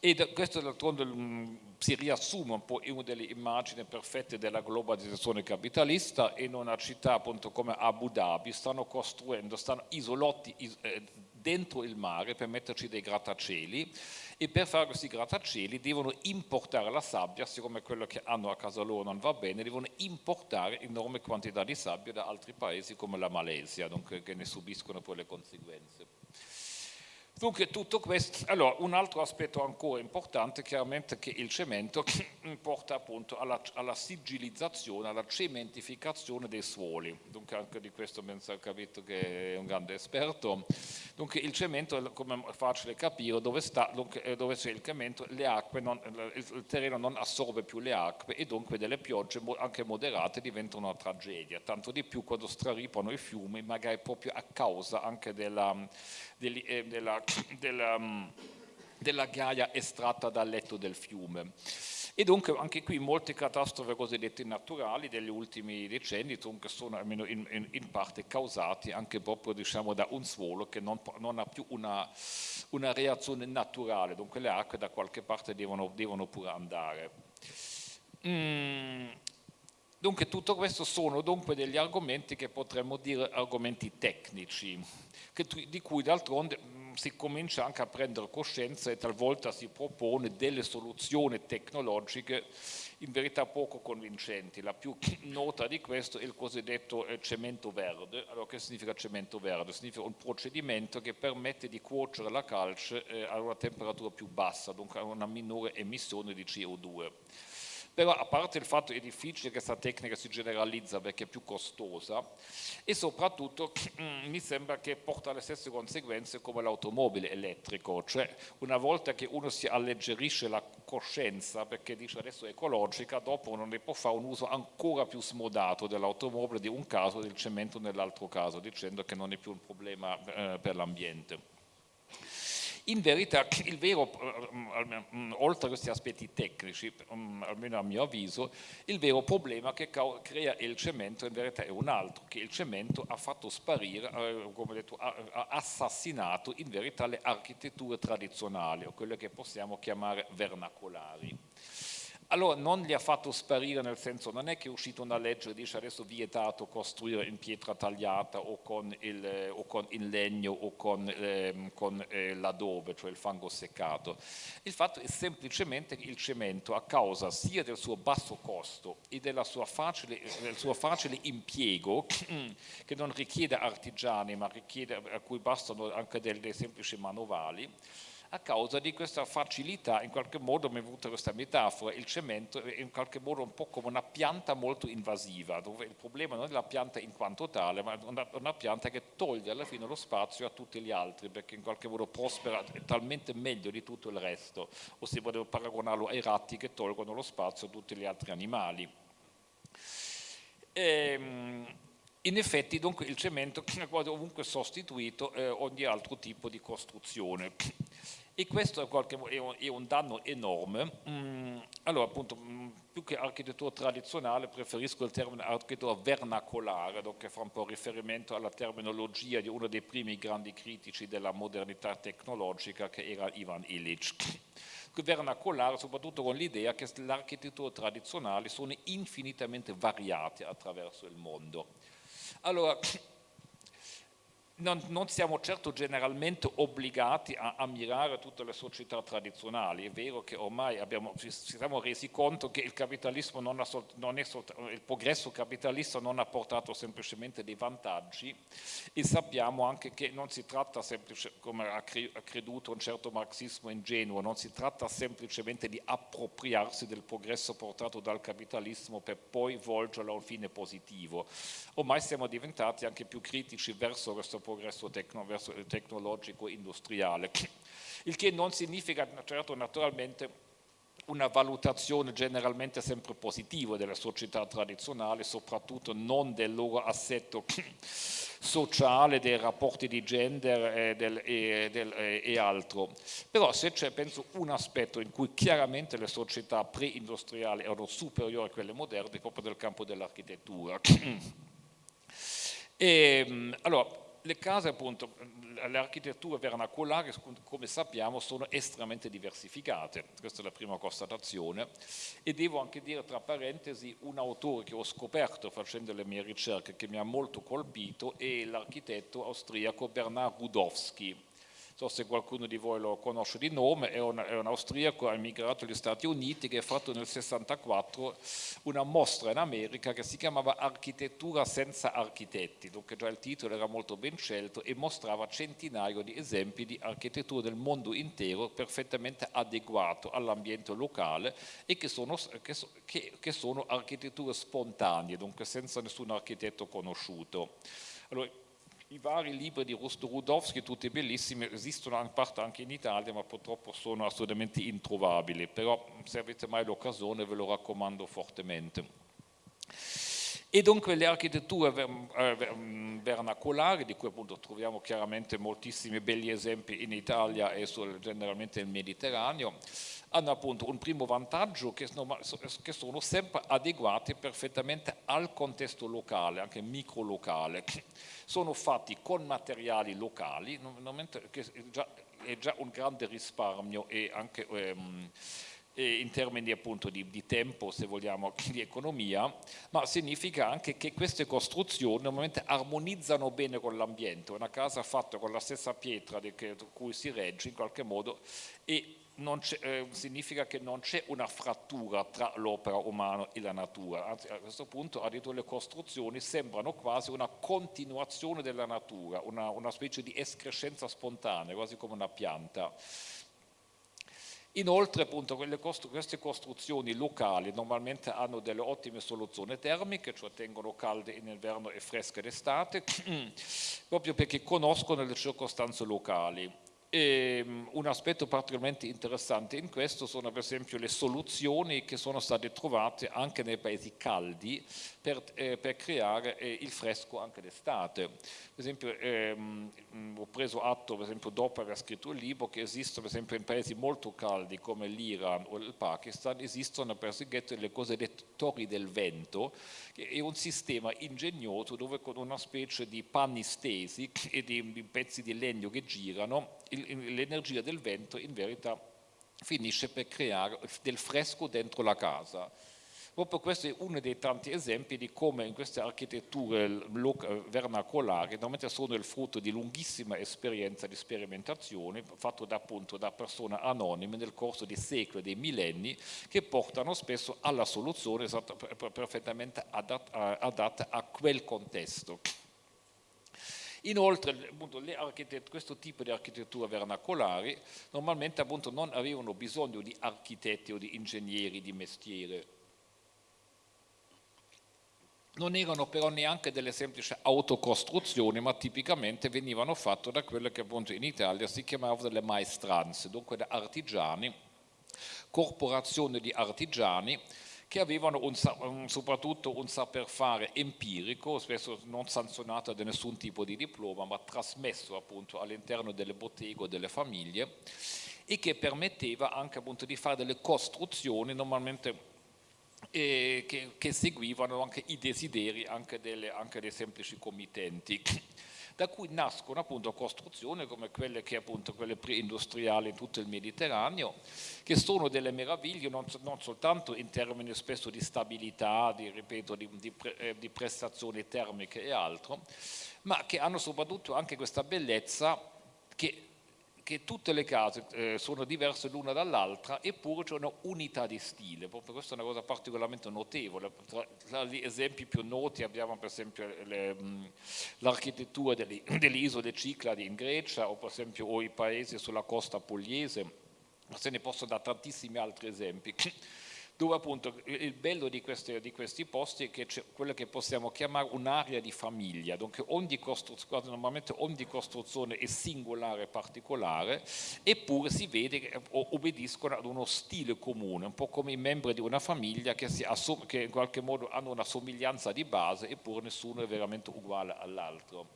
E questo d'altronde mm, si riassume un po' in una delle immagini perfette della globalizzazione capitalista in una città appunto come Abu Dhabi stanno costruendo, stanno isolati eh, dentro il mare per metterci dei grattacieli e per fare questi grattacieli devono importare la sabbia, siccome quello che hanno a casa loro non va bene, devono importare enormi quantità di sabbia da altri paesi come la Malesia, che ne subiscono poi le conseguenze. Dunque tutto questo, allora un altro aspetto ancora importante chiaramente che il cemento *clears throat* porta appunto alla, alla sigillizzazione, alla cementificazione dei suoli, dunque anche di questo penso ha capito che è un grande esperto, dunque il cemento come è facile capire dove sta, dunque, dove c'è il cemento le acque, non, il terreno non assorbe più le acque e dunque delle piogge anche moderate diventano una tragedia, tanto di più quando straripano i fiumi magari proprio a causa anche della eh, della, della, mm, della ghiaia estratta dal letto del fiume. E dunque anche qui molte catastrofi cosiddette naturali degli ultimi decenni sono almeno in, in, in, parte causati anche proprio diciamo, da un suolo che non, non ha più una, una, reazione naturale, dunque le acque da qualche parte devono, devono pure andare. Mm, Dunque tutto questo sono dunque degli argomenti che potremmo dire argomenti tecnici, che, di cui d'altronde si comincia anche a prendere coscienza e talvolta si propone delle soluzioni tecnologiche in verità poco convincenti. La più *clears throat* nota di questo è il cosiddetto eh, cemento verde. Allora che significa cemento verde? Significa un procedimento che permette di cuocere la calce eh, a una temperatura più bassa, dunque a una minore emissione di CO2 però a parte il fatto che è difficile che questa tecnica si generalizza perché è più costosa e soprattutto *clears throat* mm, mi sembra che porta le stesse conseguenze come l'automobile elettrico, cioè una volta che uno si alleggerisce la coscienza perché dice adesso è ecologica, dopo non ne può fare un uso ancora più smodato dell'automobile di un caso e del cemento nell'altro caso, dicendo che non è più un problema eh, per l'ambiente. In verità il vero, eh, mm, oltre a questi aspetti tecnici, mm, almeno a mio avviso, il vero problema che crea il cemento in verità è un altro, che il cemento ha fatto sparire, eh, come detto, ha assassinato in verità le architetture tradizionali, o quelle che possiamo chiamare vernacolari. Allora non li ha fatto sparire nel senso, non è che è uscita una legge che dice adesso vietato costruire in pietra tagliata o con il, o con il legno o con, eh, con eh, l'adobe, cioè il fango seccato. Il fatto è semplicemente che il cemento a causa sia del suo basso costo e facile, del suo facile impiego, *clears throat* che non richiede artigiani ma richiede, a cui bastano anche dei semplici manovali, a causa di questa facilità, in qualche modo mi è venuta questa metafora, il cemento è in qualche modo un po' come una pianta molto invasiva, dove il problema non è la pianta in quanto tale, ma una, una pianta che toglie alla fine lo spazio a tutti gli altri, perché in qualche modo prospera talmente meglio di tutto il resto, o si può paragonarlo ai ratti che tolgono lo spazio a tutti gli altri animali. Ehm, in effetti dunque il cemento *laughs* è ovunque sostituito eh, ogni altro tipo di costruzione e questo è, qualche, è un danno enorme. Mm, allora appunto mm, più che architettura tradizionale preferisco il termine architettura vernacolare, che fa un po' riferimento alla terminologia di uno dei primi grandi critici della modernità tecnologica che era Ivan Illich vernacolare soprattutto con l'idea che le architetture tradizionali sono infinitamente variate attraverso il mondo. Allora, non, non, siamo certo generalmente obbligati a ammirare tutte le società tradizionali, è vero che ormai abbiamo, ci siamo resi conto che il capitalismo non ha, non il progresso capitalista non ha portato semplicemente dei vantaggi e sappiamo anche che non si tratta semplicemente, come ha creduto un certo marxismo ingenuo, non si tratta semplicemente di appropriarsi del progresso portato dal capitalismo per poi volgerlo a un fine positivo, ormai siamo diventati anche più critici verso questo progresso tecno, tecnologico industriale, il che non significa certo naturalmente una valutazione generalmente sempre positiva delle società tradizionali, soprattutto non del loro assetto *clears throat* sociale, dei rapporti di gender e, del, e, del, e altro. Però se c'è, penso, un aspetto in cui chiaramente le società pre-industriali erano superiori a quelle moderne, proprio nel campo dell'architettura. E, *clears throat* ehm, allora, le case appunto, le architetture vernacolari come sappiamo sono estremamente diversificate, questa è la prima constatazione. E devo anche dire tra parentesi un autore che ho scoperto facendo le mie ricerche che mi ha molto colpito è l'architetto austriaco Bernard Rudowski so se qualcuno di voi lo conosce di nome, è un, è un austriaco, emigrato negli Stati Uniti che ha fatto nel 64 una mostra in America che si chiamava Architettura senza architetti, dunque già il titolo era molto ben scelto e mostrava centinaio di esempi di architettura del mondo intero perfettamente adeguato all'ambiente locale e che sono, che, che, che sono architetture spontanee, dunque senza nessun architetto conosciuto. Allora, i vari libri di Rusto Rudowski, tutti bellissimi, esistono in parte anche in Italia, ma purtroppo sono assolutamente introvabili, però se avete mai l'occasione ve lo raccomando fortemente. E dunque le architetture eh, mm, vernacolari, di cui appunto troviamo chiaramente moltissimi belli esempi in Italia e generalmente nel Mediterraneo, hanno appunto un primo vantaggio che sono, sempre adeguati perfettamente al contesto locale, anche microlocale. *clears throat* Sono fatti con materiali locali, che è già un grande risparmio e anche... Ehm, in termini appunto di, di, tempo, se vogliamo, *clears throat* di economia, ma significa anche che queste costruzioni normalmente armonizzano bene con l'ambiente, una casa fatta con la stessa pietra di cui si regge in qualche modo e eh, significa che non c'è una frattura tra l'opera umana e la natura, anzi a questo punto addirittura le costruzioni sembrano quasi una continuazione della natura, una, una specie di escrescenza spontanea, quasi come una pianta. Inoltre appunto queste costruzioni locali normalmente hanno delle ottime soluzioni termiche, cioè tengono calde in inverno e fresche d'estate, *clears throat* proprio perché conoscono le circostanze locali. E ehm, un aspetto particolarmente interessante in questo sono per esempio le soluzioni che sono state trovate anche nei paesi caldi per, eh, per creare eh, il fresco anche d'estate. Per esempio ehm, ho preso atto, per esempio dopo aver scritto il libro, che esistono per esempio in paesi molto caldi come l'Iran o il Pakistan, esistono per esempio le cosiddette torri del vento, che è un sistema ingegnoso dove con una specie di panni stesi *laughs* e di pezzi di legno che girano l'energia del vento in verità finisce per creare del fresco dentro la casa. Proprio questo è uno dei tanti esempi di come in queste architetture vernacolari normalmente sono il frutto di lunghissima esperienza di sperimentazione fatto da, appunto da persone anonime nel corso di secoli, dei millenni, che portano spesso alla soluzione perfettamente adatta, adatta a quel contesto. Inoltre appunto, questo tipo di architetture vernacolari normalmente appunto, non avevano bisogno di architetti o di ingegneri di mestiere, non erano però neanche delle semplici autocostruzioni, ma tipicamente venivano fatte da quelle che appunto in Italia si chiamavano delle maestranze, dunque da artigiani, corporazioni di artigiani che avevano un, soprattutto un saper fare empirico, spesso non sanzionato da nessun tipo di diploma, ma trasmesso appunto all'interno delle botteghe o delle famiglie e che permetteva anche appunto di fare delle costruzioni normalmente eh, che, che, seguivano anche i desideri anche, delle, anche dei semplici committenti. Da cui nascono appunto costruzioni come quelle che appunto quelle pre-industriali in tutto il Mediterraneo, che sono delle meraviglie non, non soltanto in termini spesso di stabilità, di, ripeto, di, di, eh, di prestazioni termiche e altro, ma che hanno soprattutto anche questa bellezza che che tutte le case eh, sono diverse l'una dall'altra eppure c'è una unità di stile, proprio questa è una cosa particolarmente notevole. Tra, tra gli esempi più noti abbiamo per esempio l'architettura delle, *clears throat* delle, isole Cicladi in Grecia o per esempio o i paesi sulla costa pugliese, ma se ne possono dare tantissimi altri esempi *clears throat* dove appunto il bello di questi, di questi posti è che c'è quello che possiamo chiamare un'area di famiglia, dunque ogni costruzione, normalmente ogni costruzione è singolare e particolare, eppure si vede che obbediscono ad uno stile comune, un po' come i membri di una famiglia che, che in qualche modo hanno una somiglianza di base, eppure nessuno è veramente uguale all'altro.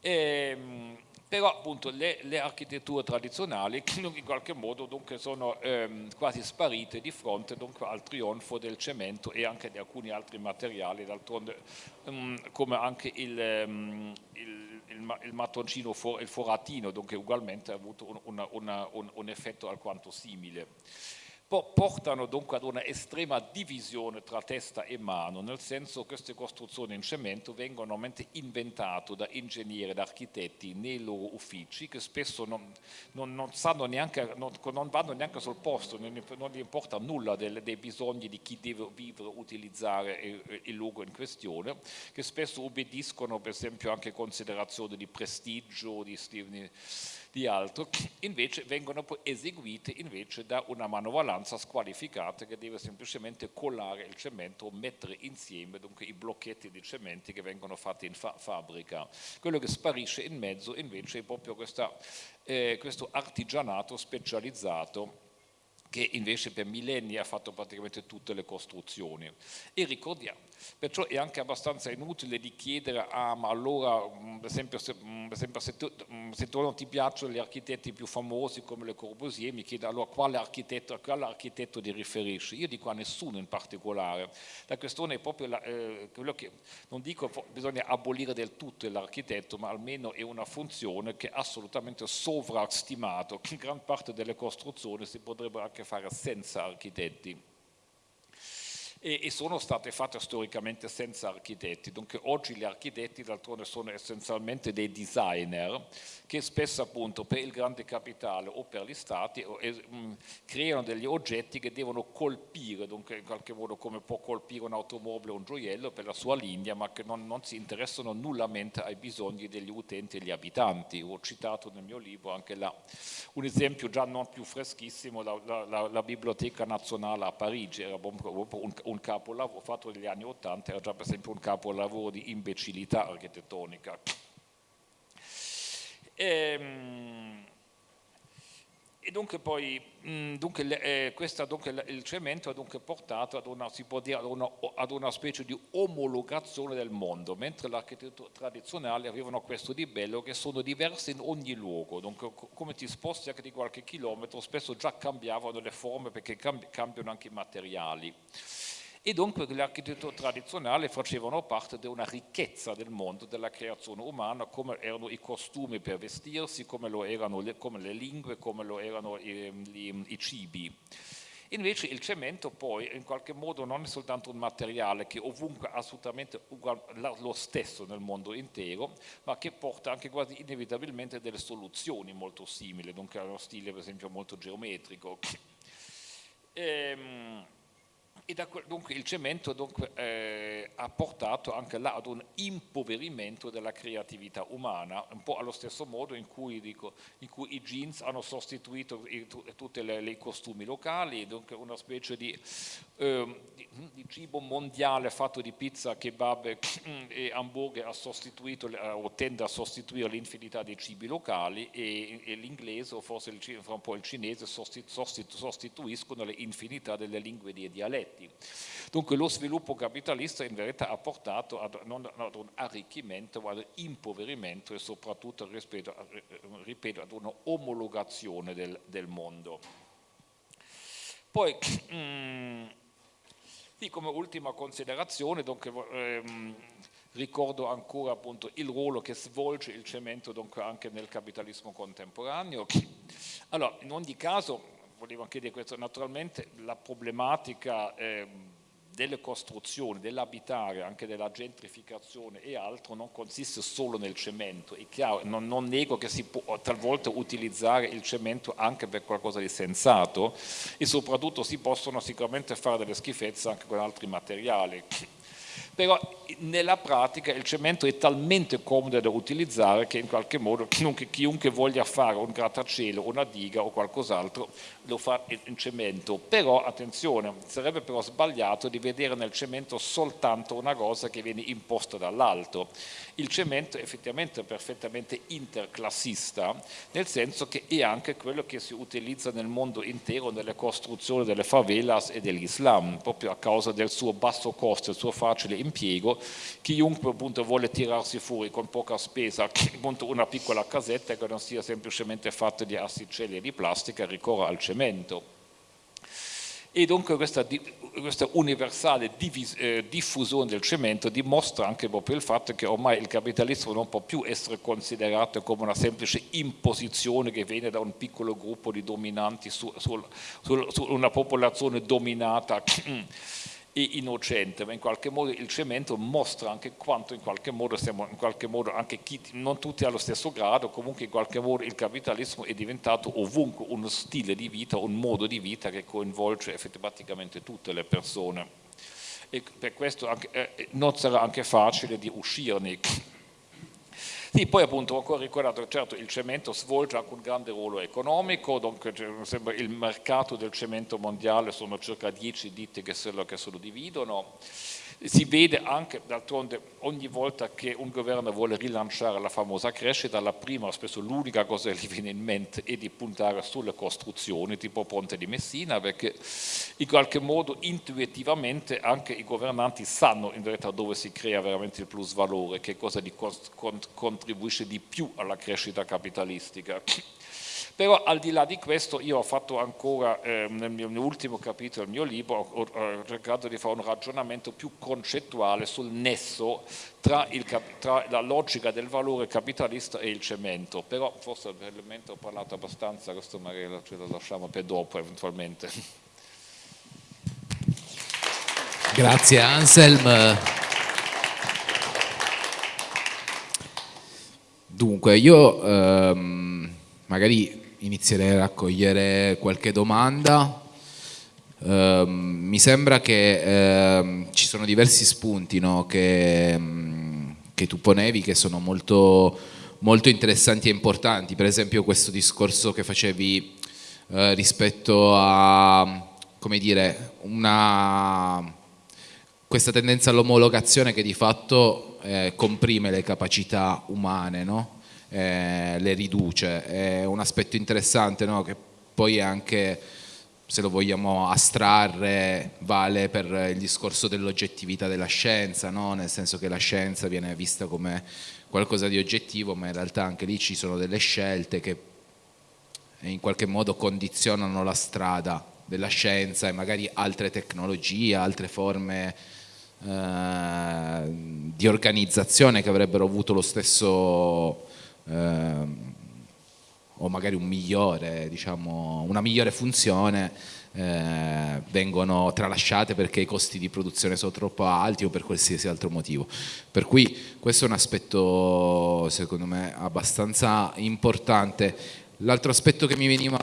Ehm, però appunto le, le, architetture tradizionali *laughs* in qualche modo sono ehm, quasi sparite di fronte al trionfo del cemento e anche di alcuni altri materiali, d'altronde um, come anche il, um, il, il, il mattoncino, for, il foratino, dunque ugualmente ha avuto un, una, una, un, un effetto alquanto simile portano dunque ad una estrema divisione tra testa e mano, nel senso che queste costruzioni in cemento vengono normalmente inventate da ingegneri, da architetti nei loro uffici che spesso non, non, non, neanche, non vanno neanche sul posto, non, gli importa nulla dei, dei bisogni di chi deve vivere utilizzare il, il luogo in questione, che spesso obbediscono per esempio anche a considerazioni di prestigio, di, di di altro, invece vengono poi eseguite invece da una manovalanza squalificata che deve semplicemente collare il cemento o mettere insieme dunque, i blocchetti di cementi che vengono fatti in fa fabbrica. Quello che sparisce in mezzo invece è proprio questa, eh, questo artigianato specializzato che invece per millenni ha fatto praticamente tutte le costruzioni. E ricordiamo, perciò è anche abbastanza inutile di chiedere, ah ma allora, mm, per esempio, se, mm, per esempio se, tu, mm, se tu non ti piacciono gli architetti più famosi come Le Corbusier, mi chiede allora quale architetto, a quale architetto ti riferisci? Io dico a nessuno in particolare. La questione è proprio la, eh, quello che, non dico bisogna abolire del tutto l'architetto, ma almeno è una funzione che è assolutamente sovrastimato, in gran parte delle costruzioni si potrebbero anche che fare senza architetti e, e, sono state fatte storicamente senza architetti, dunque oggi gli architetti d'altronde sono essenzialmente dei designer che spesso appunto per il grande capitale o per gli stati eh, creano degli oggetti che devono colpire, dunque in qualche modo come può colpire un'automobile o un gioiello per la sua linea, ma che non, non si interessano nullamente ai bisogni degli utenti e degli abitanti. Ho citato nel mio libro anche là un esempio già non più freschissimo, la, la, la, la Biblioteca Nazionale a Parigi, era un, un, un capolavoro fatto negli anni Ottanta, era già per esempio un capolavoro di imbecillità architettonica. E, ehm, e dunque poi mh, dunque, eh, questa, dunque, il cemento ha dunque portato ad una, dire, ad una, ad una specie di omologazione del mondo, mentre l'architettura tradizionale avevano questo di bello che sono diverse in ogni luogo, dunque come ti sposti anche di qualche chilometro spesso già cambiavano le forme perché cambiano anche i materiali e dunque l'architettura tradizionale facevano parte di una ricchezza del mondo della creazione umana, come erano i costumi per vestirsi, come lo erano le, come le lingue, come lo erano i, i, i cibi. Invece il cemento poi in qualche modo non è soltanto un materiale che ovunque è assolutamente lo stesso nel mondo intero, ma che porta anche quasi inevitabilmente delle soluzioni molto simili, dunque ha uno stile per esempio molto geometrico. Ehm, e da, dunque il cemento dunque, eh, ha portato anche là ad un impoverimento della creatività umana, un po' allo stesso modo in cui, dico, in cui i jeans hanno sostituito tutti i costumi locali, dunque una specie di, eh, di, di, cibo mondiale fatto di pizza, kebab e *coughs* hamburger ha sostituito, o tende a sostituire l'infinità dei cibi locali e, e l'inglese o forse il, un po' il cinese sostituiscono le infinità delle lingue dei dialetti effetti. Dunque lo sviluppo capitalista in verità ha portato ad, non ad un arricchimento ma ad impoverimento e soprattutto rispetto, ripeto, ad una omologazione del, del mondo. Poi, *clears throat* mm, come ultima considerazione, dunque, ehm, ricordo ancora appunto il ruolo che svolge il cemento dunque, anche nel capitalismo contemporaneo. Allora, in ogni caso volevo anche dire questo, naturalmente la problematica eh, delle costruzioni, dell'abitare, anche della gentrificazione e altro non consiste solo nel cemento, è chiaro, non, non, nego che si può talvolta utilizzare il cemento anche per qualcosa di sensato e soprattutto si possono sicuramente fare delle schifezze anche con altri materiali. Però nella pratica il cemento è talmente comodo da utilizzare che in qualche modo chiunque, voglia fare un grattacielo, una diga o qualcos'altro lo fa in cemento, però attenzione, sarebbe però sbagliato di vedere nel cemento soltanto una cosa che viene imposta dall'alto. Il cemento è effettivamente perfettamente interclassista, nel senso che è anche quello che si utilizza nel mondo intero nelle costruzioni delle favelas e dell'Islam, proprio a causa del suo basso costo, il suo facile impiego, chiunque appunto vuole tirarsi fuori con poca spesa *laughs* appunto una piccola casetta che non sia semplicemente fatta di asticelle e di plastica ricorre al cemento. E dunque questa, questa universale divis, eh, diffusione del cemento dimostra anche proprio il fatto che ormai il capitalismo non può più essere considerato come una semplice imposizione che viene da un piccolo gruppo di dominanti su, su, su, su una popolazione dominata *clears throat* e innocente, ma in qualche modo il cemento mostra anche quanto in qualche modo siamo, in qualche modo anche chi, non tutti allo stesso grado, comunque in qualche modo il capitalismo è diventato ovunque uno stile di vita, un modo di vita che coinvolge effettivamente tutte le persone. E per questo anche, eh, non sarà anche facile di uscirne sì, poi appunto ho ancora ricordato certo il cemento svolge anche un grande ruolo economico, dunque sembra il mercato del cemento mondiale sono circa 10 ditte che se lo, che se lo dividono, si vede anche d'altronde ogni volta che un governo vuole rilanciare la famosa crescita, la prima, spesso l'unica cosa che gli viene in mente è di puntare sulle costruzioni tipo Ponte di Messina perché in qualche modo intuitivamente anche i governanti sanno in realtà dove si crea veramente il plus valore, che cosa contribuisce di più alla crescita capitalistica però al di là di questo io ho fatto ancora eh, nel mio ultimo capitolo del mio libro, ho, ho, cercato di fare un ragionamento più concettuale sul nesso tra, il, tra, la logica del valore capitalista e il cemento, però forse l'elemento ho parlato abbastanza, questo magari ce lo lasciamo per dopo eventualmente. Grazie Anselm. Dunque, io ehm, magari inizierei a raccogliere qualche domanda. Uh, mi sembra che uh, ci sono diversi spunti no, che, um, che, tu ponevi che sono molto, molto, interessanti e importanti, per esempio questo discorso che facevi uh, rispetto a come dire, una, questa tendenza all'omologazione che di fatto eh, comprime le capacità umane, no? Eh, le riduce. È un aspetto interessante no? che poi anche, se lo vogliamo astrarre, vale per il discorso dell'oggettività della scienza, no? nel senso che la scienza viene vista come qualcosa di oggettivo, ma in realtà anche lì ci sono delle scelte che in qualche modo condizionano la strada della scienza e magari altre tecnologie, altre forme eh, di organizzazione che avrebbero avuto lo stesso o magari un migliore, diciamo, una migliore funzione eh, vengono tralasciate perché i costi di produzione sono troppo alti o per qualsiasi altro motivo. Per cui questo è un aspetto secondo me abbastanza importante. L'altro aspetto che mi veniva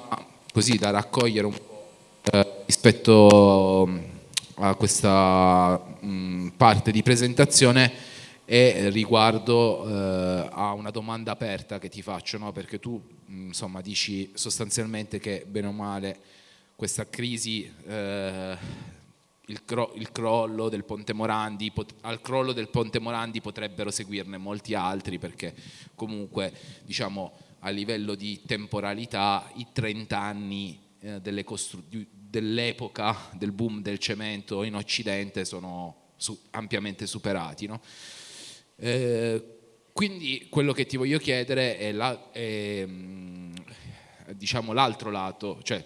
così da raccogliere un po' eh, rispetto a questa mh, parte di presentazione è riguardo eh, a una domanda aperta che ti faccio, no? perché tu mh, insomma, dici sostanzialmente che bene o male questa crisi, eh, il, cro il, crollo del Ponte Morandi, al crollo del Ponte Morandi potrebbero seguirne molti altri perché comunque diciamo, a livello di temporalità i 30 anni eh, dell'epoca del boom del cemento in Occidente sono su ampiamente superati. No? Eh, quindi quello che ti voglio chiedere è, la, è mm, diciamo l'altro lato, cioè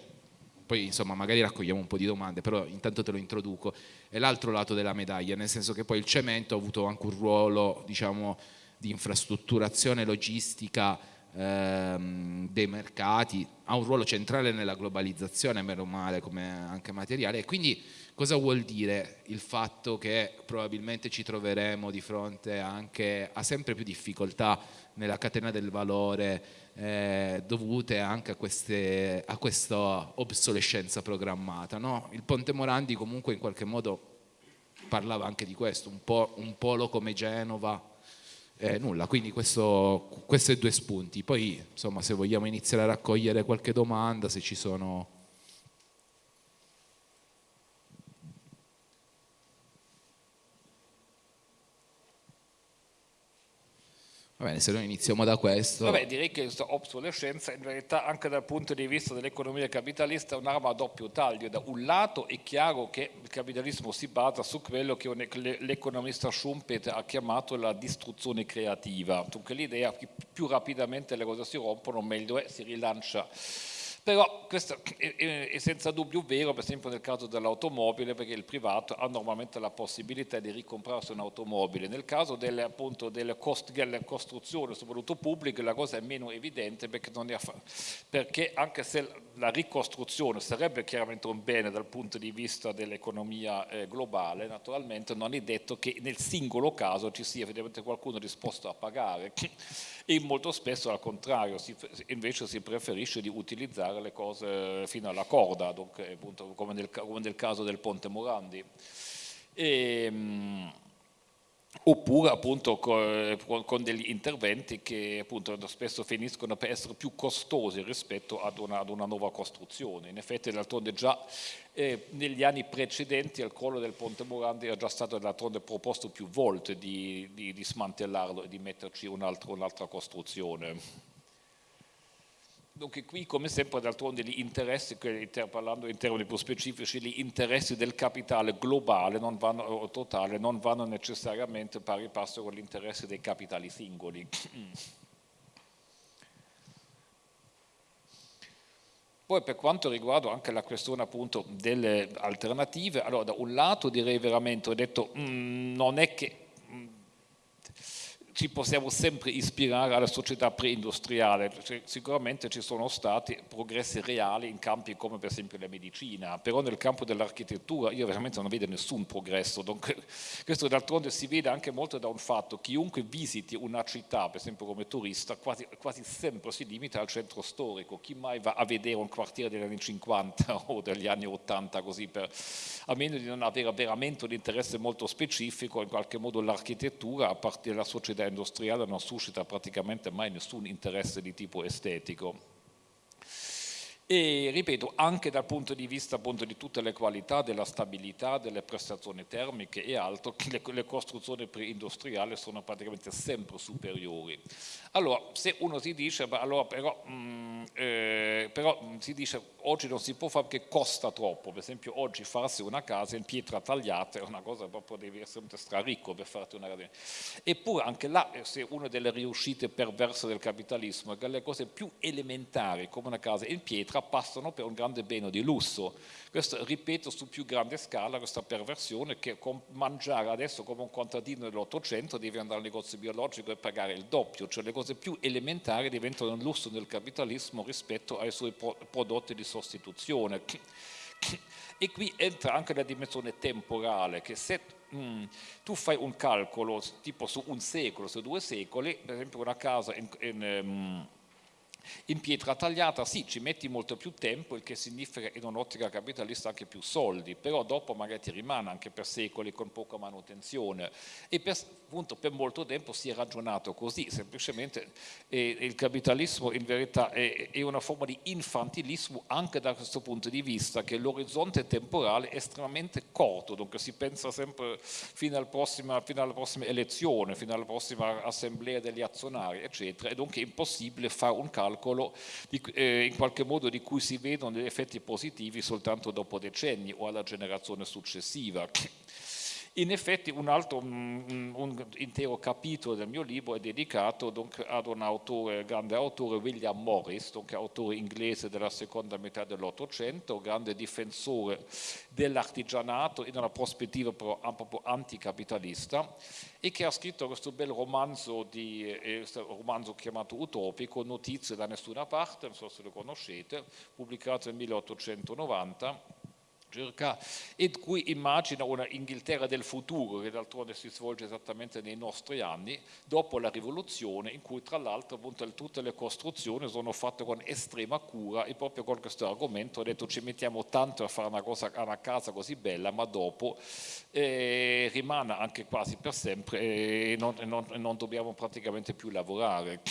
poi insomma magari raccogliamo un po' di domande, però intanto te lo introduco, è l'altro lato della medaglia, nel senso che poi il cemento ha avuto anche un ruolo diciamo, di infrastrutturazione logistica ehm, dei mercati, ha un ruolo centrale nella globalizzazione, meno male come anche materiale, e quindi Cosa vuol dire il fatto che probabilmente ci troveremo di fronte anche a sempre più difficoltà nella catena del valore eh, dovute anche a, queste, a, questa obsolescenza programmata? No? Il Ponte Morandi comunque in qualche modo parlava anche di questo, un, po', un polo come Genova, eh, nulla, quindi questo, questi due spunti. Poi insomma se vogliamo iniziare a raccogliere qualche domanda, se ci sono Va bene, se noi iniziamo da questo... Vabbè, direi che questa obsolescenza in verità anche dal punto di vista dell'economia capitalista è un'arma a doppio taglio. Da un lato è chiaro che il capitalismo si basa su quello che l'economista Schumpeter ha chiamato la distruzione creativa, dunque l'idea che più rapidamente le cose si rompono meglio è, si rilancia però questo è, senza dubbio vero per esempio nel caso dell'automobile perché il privato ha normalmente la possibilità di ricomprarsi un'automobile. Nel caso delle, appunto, delle, cost, delle costruzioni, soprattutto pubbliche, la cosa è meno evidente perché, perché, anche se la ricostruzione sarebbe chiaramente un bene dal punto di vista dell'economia eh, globale, naturalmente non è detto che nel singolo caso ci sia effettivamente qualcuno disposto a pagare e molto spesso al contrario, si, invece si preferisce di utilizzare le cose fino alla corda, dunque, appunto, come, nel, come, nel, caso del Ponte Morandi. E, ehm, oppure appunto con, degli interventi che appunto spesso finiscono per essere più costosi rispetto ad una, ad una nuova costruzione. In effetti d'altronde già eh, negli anni precedenti al crollo del Ponte Morandi era già stato d'altronde proposto più volte di, di, di smantellarlo e di metterci un'altra un costruzione. Dunque qui come sempre d'altronde gli interessi, parlando in termini più specifici, gli interessi del capitale globale vanno, o totale non vanno necessariamente pari passo con gli interessi dei capitali singoli. Poi per quanto riguarda anche la questione appunto delle alternative, allora da un lato direi veramente, ho detto, mm, non è che ci possiamo sempre ispirare alla società preindustriale, cioè, sicuramente ci sono stati progressi reali in campi come per esempio la medicina, però nel campo dell'architettura io veramente non vedo nessun progresso, Dunque, questo d'altronde si vede anche molto da un fatto, chiunque visiti una città, per esempio come turista, quasi, quasi sempre si limita al centro storico, chi mai va a vedere un quartiere degli anni 50 *laughs* o degli anni 80 così, per, a meno di non avere veramente un interesse molto specifico, in qualche modo l'architettura a partire dalla società industriale non suscita praticamente mai nessun interesse di tipo estetico e ripeto anche dal punto di vista appunto, di tutte le qualità della stabilità, delle prestazioni termiche e altro, *laughs* le, le costruzioni preindustriali sono praticamente sempre superiori. Allora, se uno si dice, allora però, mh, mm, eh, però mm, si dice oggi non si può fare perché costa troppo, per esempio oggi farsi una casa in pietra tagliata è una cosa proprio devi essere straricco per farti una casa. Eppure anche là, eh, se una delle riuscite perverse del capitalismo è che le cose più elementari come una casa in pietra passano per un grande bene di lusso. Questo ripeto su più grande scala questa perversione che mangiare adesso come un contadino dell'Ottocento devi andare al negozio biologico e pagare il doppio, cioè le cose più elementari diventano un lusso del capitalismo rispetto ai suoi prodotti di sostituzione. E qui entra anche la dimensione temporale, che se mm, tu fai un calcolo tipo su un secolo, su due secoli, per esempio una casa in, in um, in pietra tagliata sì, ci metti molto più tempo, il che significa in un'ottica capitalista anche più soldi, però dopo magari ti rimane anche per secoli con poca manutenzione. E per, appunto per molto tempo si è ragionato così, semplicemente eh, il capitalismo in verità è, è, una forma di infantilismo anche da questo punto di vista, che l'orizzonte temporale è estremamente corto, dunque si pensa sempre fino, al prossima, fino alla prossima elezione, fino alla prossima assemblea degli azionari, eccetera, e dunque è impossibile fare un calcolo calcolo di, eh, in qualche modo di cui si vedono gli effetti positivi soltanto dopo decenni o alla generazione successiva. In effetti un altro un, un intero capitolo del mio libro è dedicato donc, ad un autore, grande autore, William Morris, donc, autore inglese della seconda metà dell'Ottocento, grande difensore dell'artigianato in una prospettiva però proprio anticapitalista e che ha scritto questo bel romanzo, di, eh, romanzo chiamato Utopico, Notizie da nessuna parte, non so se lo conoscete, pubblicato nel 1890 circa, e cui immagina una Inghilterra del futuro che d'altronde si svolge esattamente nei nostri anni, dopo la rivoluzione in cui tra l'altro tutte le costruzioni sono fatte con estrema cura e proprio con questo argomento ho detto ci mettiamo tanto a fare una, cosa, una casa così bella ma dopo eh, rimane anche quasi per sempre e non, non, non dobbiamo praticamente più lavorare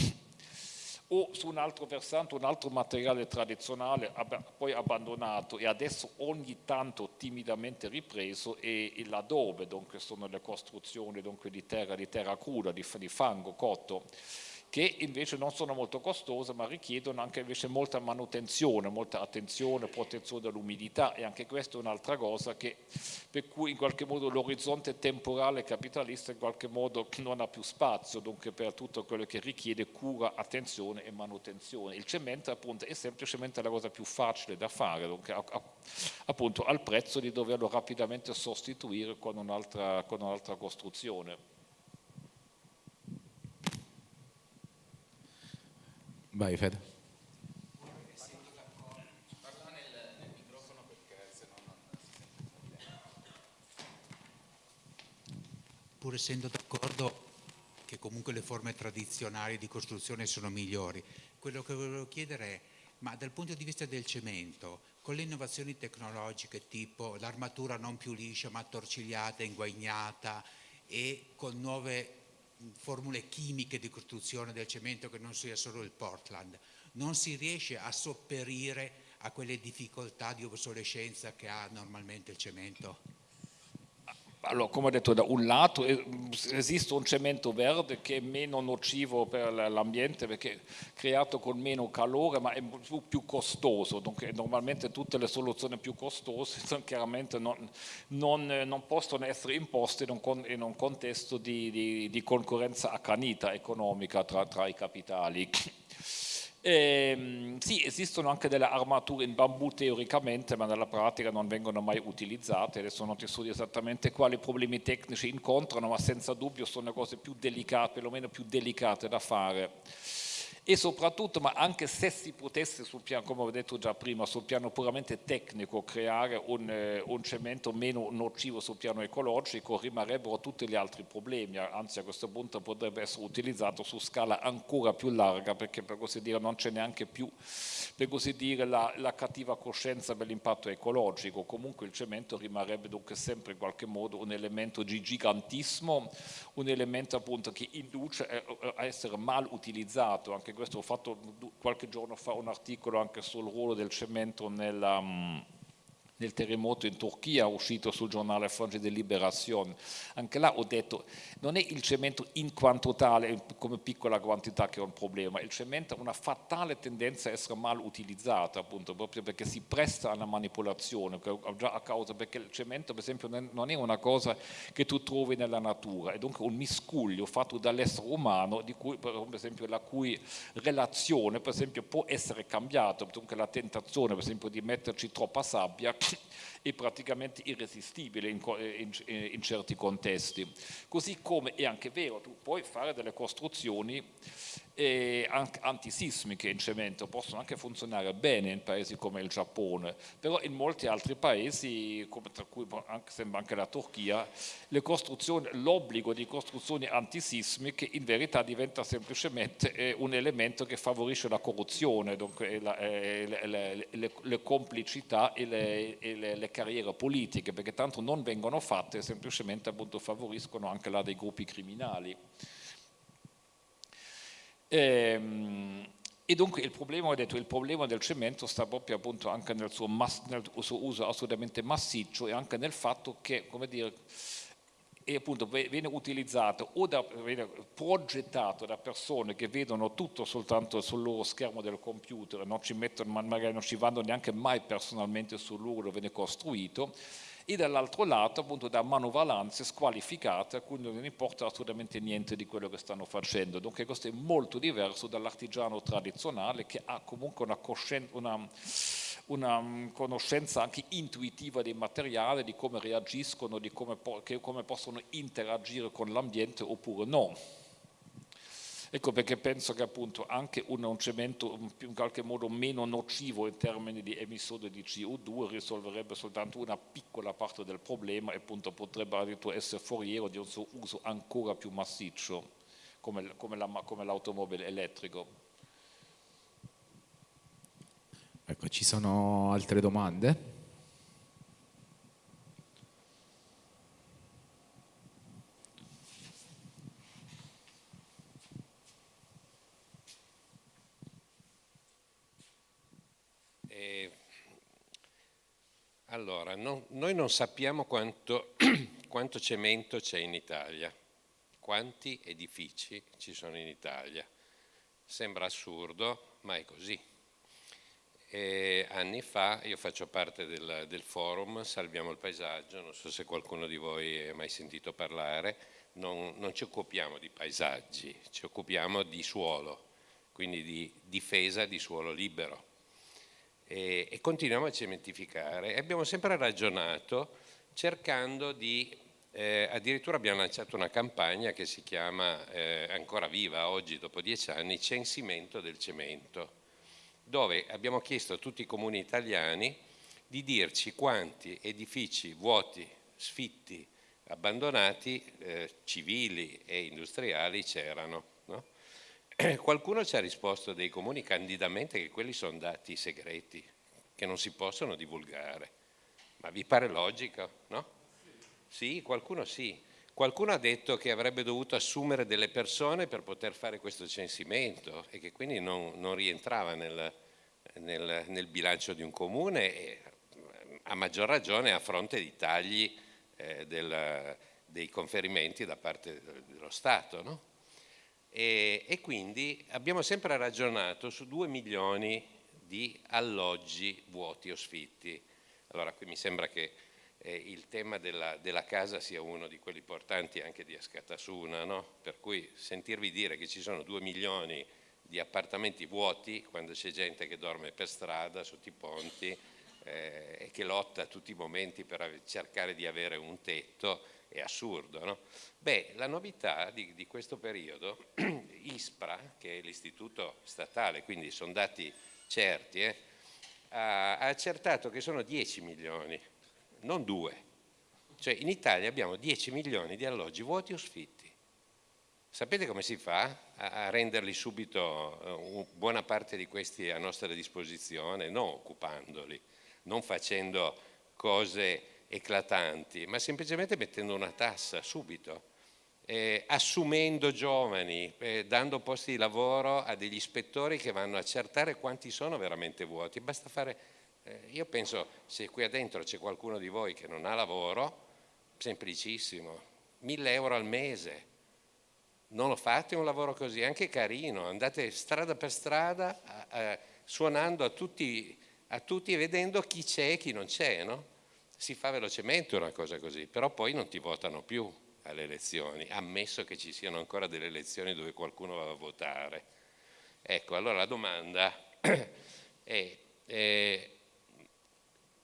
o su un altro versante un altro materiale tradizionale poi abbandonato e adesso ogni tanto timidamente ripreso è l'adobe, dunque sono le costruzioni dunque, di terra, di terra cruda, di, di fango cotto che invece non sono molto costose ma richiedono anche invece molta manutenzione, molta attenzione, protezione dall'umidità e anche questa è un'altra cosa che, per cui in qualche modo l'orizzonte temporale capitalista in qualche modo non ha più spazio, dunque per tutto quello che richiede cura, attenzione e manutenzione. Il cemento appunto è semplicemente la cosa più facile da fare, dunque, appunto al prezzo di doverlo rapidamente sostituire con un'altra un costruzione. Vai Fede. Pur essendo d'accordo che comunque le forme tradizionali di costruzione sono migliori, quello che volevo chiedere è, ma dal punto di vista del cemento, con le innovazioni tecnologiche tipo l'armatura non più liscia ma torcigliata, inguagnata e con nuove formule chimiche di costruzione del cemento che non sia solo il Portland, non si riesce a sopperire a quelle difficoltà di obsolescenza che ha normalmente il cemento? Allora, come ho detto, da un lato eh, esiste un cemento verde che è meno nocivo per l'ambiente perché è creato con meno calore ma è più costoso, dunque normalmente tutte le soluzioni più costose *laughs* chiaramente non, non, non possono essere imposte in un, in un contesto di, di, di, concorrenza accanita economica tra, tra i capitali. Eh, sì, esistono anche delle armature in bambù teoricamente, ma nella pratica non vengono mai utilizzate. Adesso non ti studio esattamente quali problemi tecnici incontrano, ma senza dubbio sono le cose più delicate, perlomeno più delicate da fare e soprattutto, ma anche se si potesse, sul piano, come ho detto già prima, sul piano puramente tecnico creare un, eh, un, cemento meno nocivo sul piano ecologico, rimarrebbero tutti gli altri problemi, anzi a questo punto potrebbe essere utilizzato su scala ancora più larga perché per così dire non c'è neanche più per così dire, la, la cattiva coscienza per l'impatto ecologico, comunque il cemento rimarrebbe dunque sempre in qualche modo un elemento di gigantismo, un elemento appunto che induce a essere mal utilizzato, anche questo ho fatto qualche giorno fa un articolo anche sul ruolo del cemento nella nel terremoto in Turchia uscito sul giornale Fonge de Liberazione. Anche là ho detto, non è il cemento in quanto tale, come piccola quantità che è un problema, il cemento ha una fatale tendenza a essere mal utilizzato, appunto, proprio perché si presta alla manipolazione, già a causa, perché il cemento per esempio non è una cosa che tu trovi nella natura, è dunque un miscuglio fatto dall'essere umano, di cui per esempio la cui relazione per esempio può essere cambiata, dunque la tentazione per esempio di metterci troppa sabbia *laughs* è praticamente irresistibile in, in, in, certi contesti. Così come è anche vero, tu puoi fare delle costruzioni e anche antisismiche in cemento possono anche funzionare bene in paesi come il Giappone, però in molti altri paesi, come tra cui anche, sembra anche la Turchia, l'obbligo di costruzioni antisismiche in verità diventa semplicemente eh, un elemento che favorisce la corruzione, dunque la, eh, le, le, le, complicità e, le, e le, carriere politiche, perché tanto non vengono fatte, semplicemente appunto favoriscono anche là dei gruppi criminali. Ehm, e dunque il problema, detto, il problema, del cemento sta proprio appunto anche nel suo, mass, nel suo, uso assolutamente massiccio e anche nel fatto che, come dire, appunto viene utilizzato o da, viene progettato da persone che vedono tutto soltanto sul loro schermo del computer, non ci mettono, magari non ci vanno neanche mai personalmente sul luogo dove viene costruito, e dall'altro lato appunto da manovalanze squalificate a cui non importa assolutamente niente di quello che stanno facendo. Dunque questo è molto diverso dall'artigiano tradizionale che ha comunque una, una, una, mm, conoscenza anche intuitiva dei materiali, di come reagiscono, di come, come possono interagire con l'ambiente oppure no. Ecco perché penso che appunto anche un, cemento in qualche modo meno nocivo in termini di emissione di CO2 risolverebbe soltanto una piccola parte del problema e appunto potrebbe addirittura essere foriero di un suo uso ancora più massiccio come, come l'automobile elettrico. Ecco, ci sono altre domande? Allora, no, noi non sappiamo quanto, *clears throat* quanto cemento c'è in Italia, quanti edifici ci sono in Italia. Sembra assurdo, ma è così. E anni fa, io faccio parte del, del, forum Salviamo il paesaggio, non so se qualcuno di voi ha mai sentito parlare, non, non ci occupiamo di paesaggi, ci occupiamo di suolo, quindi di difesa di suolo libero e, e continuiamo a cementificare. E abbiamo sempre ragionato cercando di, eh, addirittura abbiamo lanciato una campagna che si chiama, eh, ancora viva oggi dopo dieci anni, Censimento del cemento, dove abbiamo chiesto a tutti i comuni italiani di dirci quanti edifici vuoti, sfitti, abbandonati, eh, civili e industriali c'erano. *clears throat* qualcuno ci ha risposto dei comuni candidamente che quelli sono dati segreti, che non si possono divulgare. Ma vi pare logico, no? Sì, qualcuno sì. Qualcuno ha detto che avrebbe dovuto assumere delle persone per poter fare questo censimento e che quindi non, non rientrava nel, nel, nel, bilancio di un comune e a maggior ragione a fronte di tagli eh, del, dei conferimenti da parte dello Stato. No? E, e quindi abbiamo sempre ragionato su due milioni di alloggi vuoti o sfitti. Allora qui mi sembra che eh, il tema della, della, casa sia uno di quelli importanti anche di Ascatasuna, no? per cui sentirvi dire che ci sono due milioni di appartamenti vuoti quando c'è gente che dorme per strada, sotto i ponti eh, e che lotta tutti i momenti per cercare di avere un tetto, è assurdo. No? Beh, la novità di, di questo periodo, *clears throat* ISPRA, che è l'istituto statale, quindi sono dati certi, eh, ha, accertato che sono 10 milioni, non 2. Cioè in Italia abbiamo 10 milioni di alloggi vuoti o sfitti. Sapete come si fa a, renderli subito, uh, buona parte di questi a nostra disposizione? Non occupandoli, non facendo cose eclatanti, ma semplicemente mettendo una tassa subito, eh, assumendo giovani, eh, dando posti di lavoro a degli ispettori che vanno a accertare quanti sono veramente vuoti. Basta fare, eh, io penso, se qui dentro c'è qualcuno di voi che non ha lavoro, semplicissimo, 1000 euro al mese, non lo fate un lavoro così, anche carino, andate strada per strada a, suonando a tutti, a tutti e vedendo chi c'è e chi non c'è, no? Si fa velocemente una cosa così, però poi non ti votano più alle elezioni, ammesso che ci siano ancora delle elezioni dove qualcuno va a votare. Ecco, allora la domanda *clears throat* è, è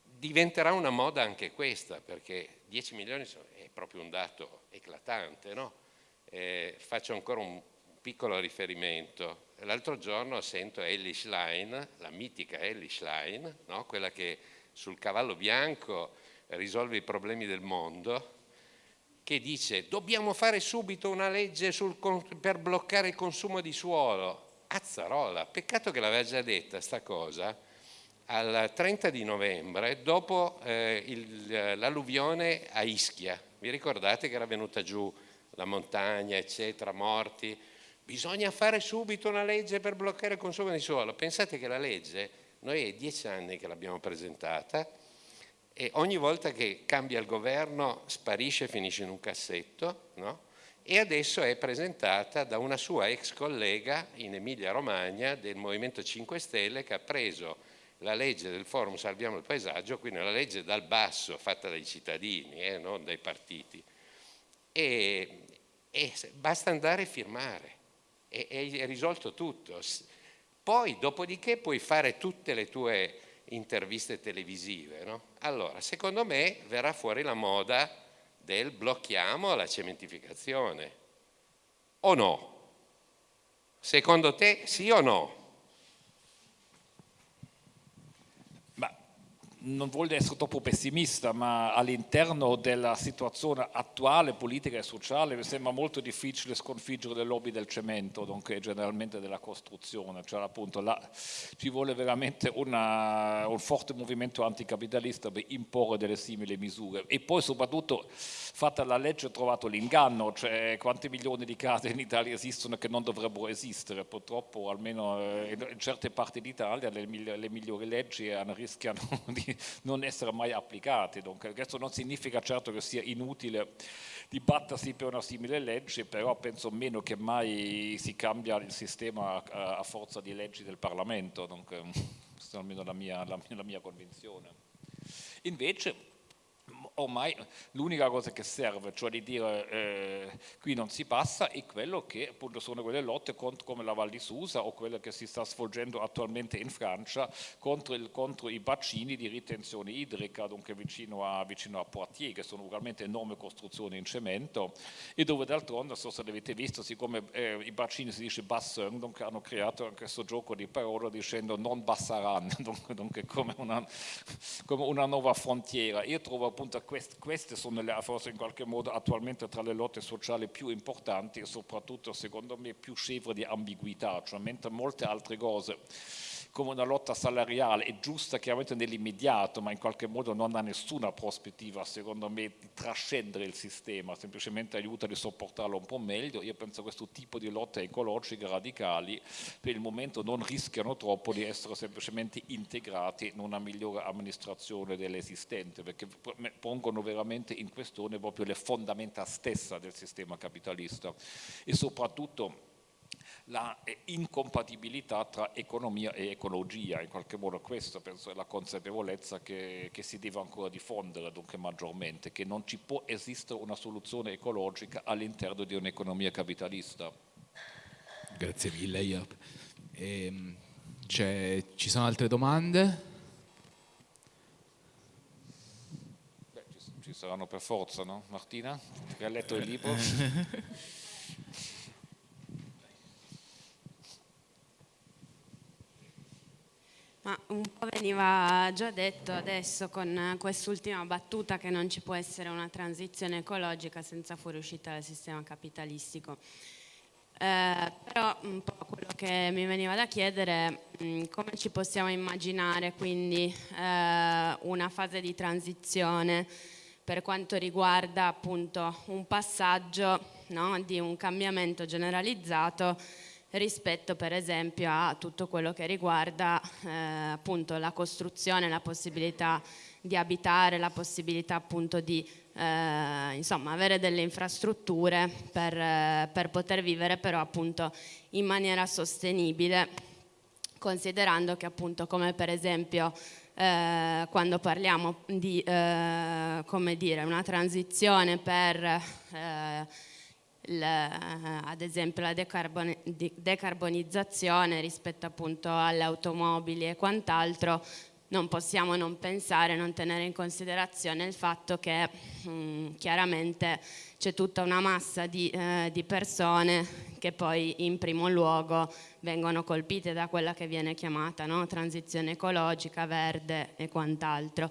diventerà una moda anche questa, perché 10 milioni è proprio un dato eclatante, no? eh, faccio ancora un piccolo riferimento. l'altro giorno sento Ellie Schlein, la mitica Ellie Schlein, no? quella che sul cavallo bianco risolve i problemi del mondo, che dice dobbiamo fare subito una legge sul, per bloccare il consumo di suolo. Azzarola, peccato che l'aveva già detta sta cosa al 30 di novembre dopo eh, l'alluvione a Ischia. Vi ricordate che era venuta giù la montagna, eccetera, morti? Bisogna fare subito una legge per bloccare il consumo di suolo. Pensate che la legge, noi è dieci anni che l'abbiamo presentata e ogni volta che cambia il governo sparisce e finisce in un cassetto, no? e adesso è presentata da una sua ex collega in Emilia Romagna del Movimento 5 Stelle che ha preso la legge del forum Salviamo il paesaggio, quindi la legge dal basso fatta dai cittadini, eh, non dai partiti, e, e basta andare a firmare e è risolto tutto. Poi dopodiché puoi fare tutte le tue interviste televisive. No? Allora, secondo me verrà fuori la moda del blocchiamo la cementificazione. O no? Secondo te sì o no? Non voglio essere troppo pessimista, ma all'interno della situazione attuale, politica e sociale, mi sembra molto difficile sconfiggere le lobby del cemento, nonché generalmente della costruzione, cioè appunto là ci vuole veramente una, un forte movimento anticapitalista per imporre delle simili misure. E poi soprattutto fatta la legge ho trovato l'inganno, cioè quanti milioni di case in Italia esistono che non dovrebbero esistere, purtroppo almeno eh, in certe parti d'Italia le, le migliori leggi rischiano *laughs* di *laughs* non essere mai applicati. Dunque, questo non significa certo che sia inutile dibattersi per una simile legge, però penso meno che mai si cambia il sistema a, a forza di leggi del Parlamento, dunque, *laughs* questa è almeno la mia, la, la mia convinzione. Invece ormai l'unica cosa che serve, cioè di dire eh, qui non si passa, è quello che appunto sono quelle lotte contro, come la Val di Susa o quella che si sta svolgendo attualmente in Francia contro, il, contro i bacini di ritenzione idrica, dunque vicino a, vicino a, Poitiers, che sono ugualmente enormi costruzioni in cemento e dove d'altronde, so se l'avete visto, siccome eh, i bacini si dice bassin, dunque hanno creato questo gioco di parole dicendo non bassaran, *laughs* dunque, dunque come, una, come una nuova frontiera. Io trovo appunto quest, queste sono le, forse in qualche modo attualmente tra le lotte sociali più importanti e soprattutto secondo me più scevre di ambiguità, cioè mentre molte altre cose come una lotta salariale è giusta chiaramente nell'immediato, ma in qualche modo non ha nessuna prospettiva, secondo me, di trascendere il sistema, semplicemente aiuta a sopportarlo un po' meglio. Io penso a questo tipo di lotte ecologiche radicali per il momento non rischiano troppo di essere semplicemente integrati in una migliore amministrazione dell'esistente, perché pongono veramente in questione proprio le fondamenta stesse del sistema capitalista e soprattutto la incompatibilità tra economia e ecologia, in qualche modo questa penso è la consapevolezza che, che, si deve ancora diffondere dunque maggiormente, che non ci può esistere una soluzione ecologica all'interno di un'economia capitalista. Grazie mille Iop. Ehm, ci sono altre domande? Beh, ci, ci saranno per forza, no? Martina, che ha letto il libro? *laughs* *laughs* Ma un po' veniva già detto adesso con quest'ultima battuta che non ci può essere una transizione ecologica senza fuoriuscita dal sistema capitalistico. Eh, però un po' quello che mi veniva da chiedere è mm, come ci possiamo immaginare quindi eh, una fase di transizione per quanto riguarda appunto un passaggio no, di un cambiamento generalizzato rispetto per esempio a tutto quello che riguarda eh, appunto la costruzione, la possibilità di abitare, la possibilità appunto di eh, insomma, avere delle infrastrutture per, eh, per, poter vivere però appunto in maniera sostenibile considerando che appunto come per esempio eh, quando parliamo di eh, dire, una transizione per eh, ad esempio la decarbonizzazione rispetto appunto alle automobili e quant'altro, non possiamo non pensare, non tenere in considerazione il fatto che mh, chiaramente c'è tutta una massa di, eh, di persone che poi in primo luogo vengono colpite da quella che viene chiamata no? transizione ecologica, verde e quant'altro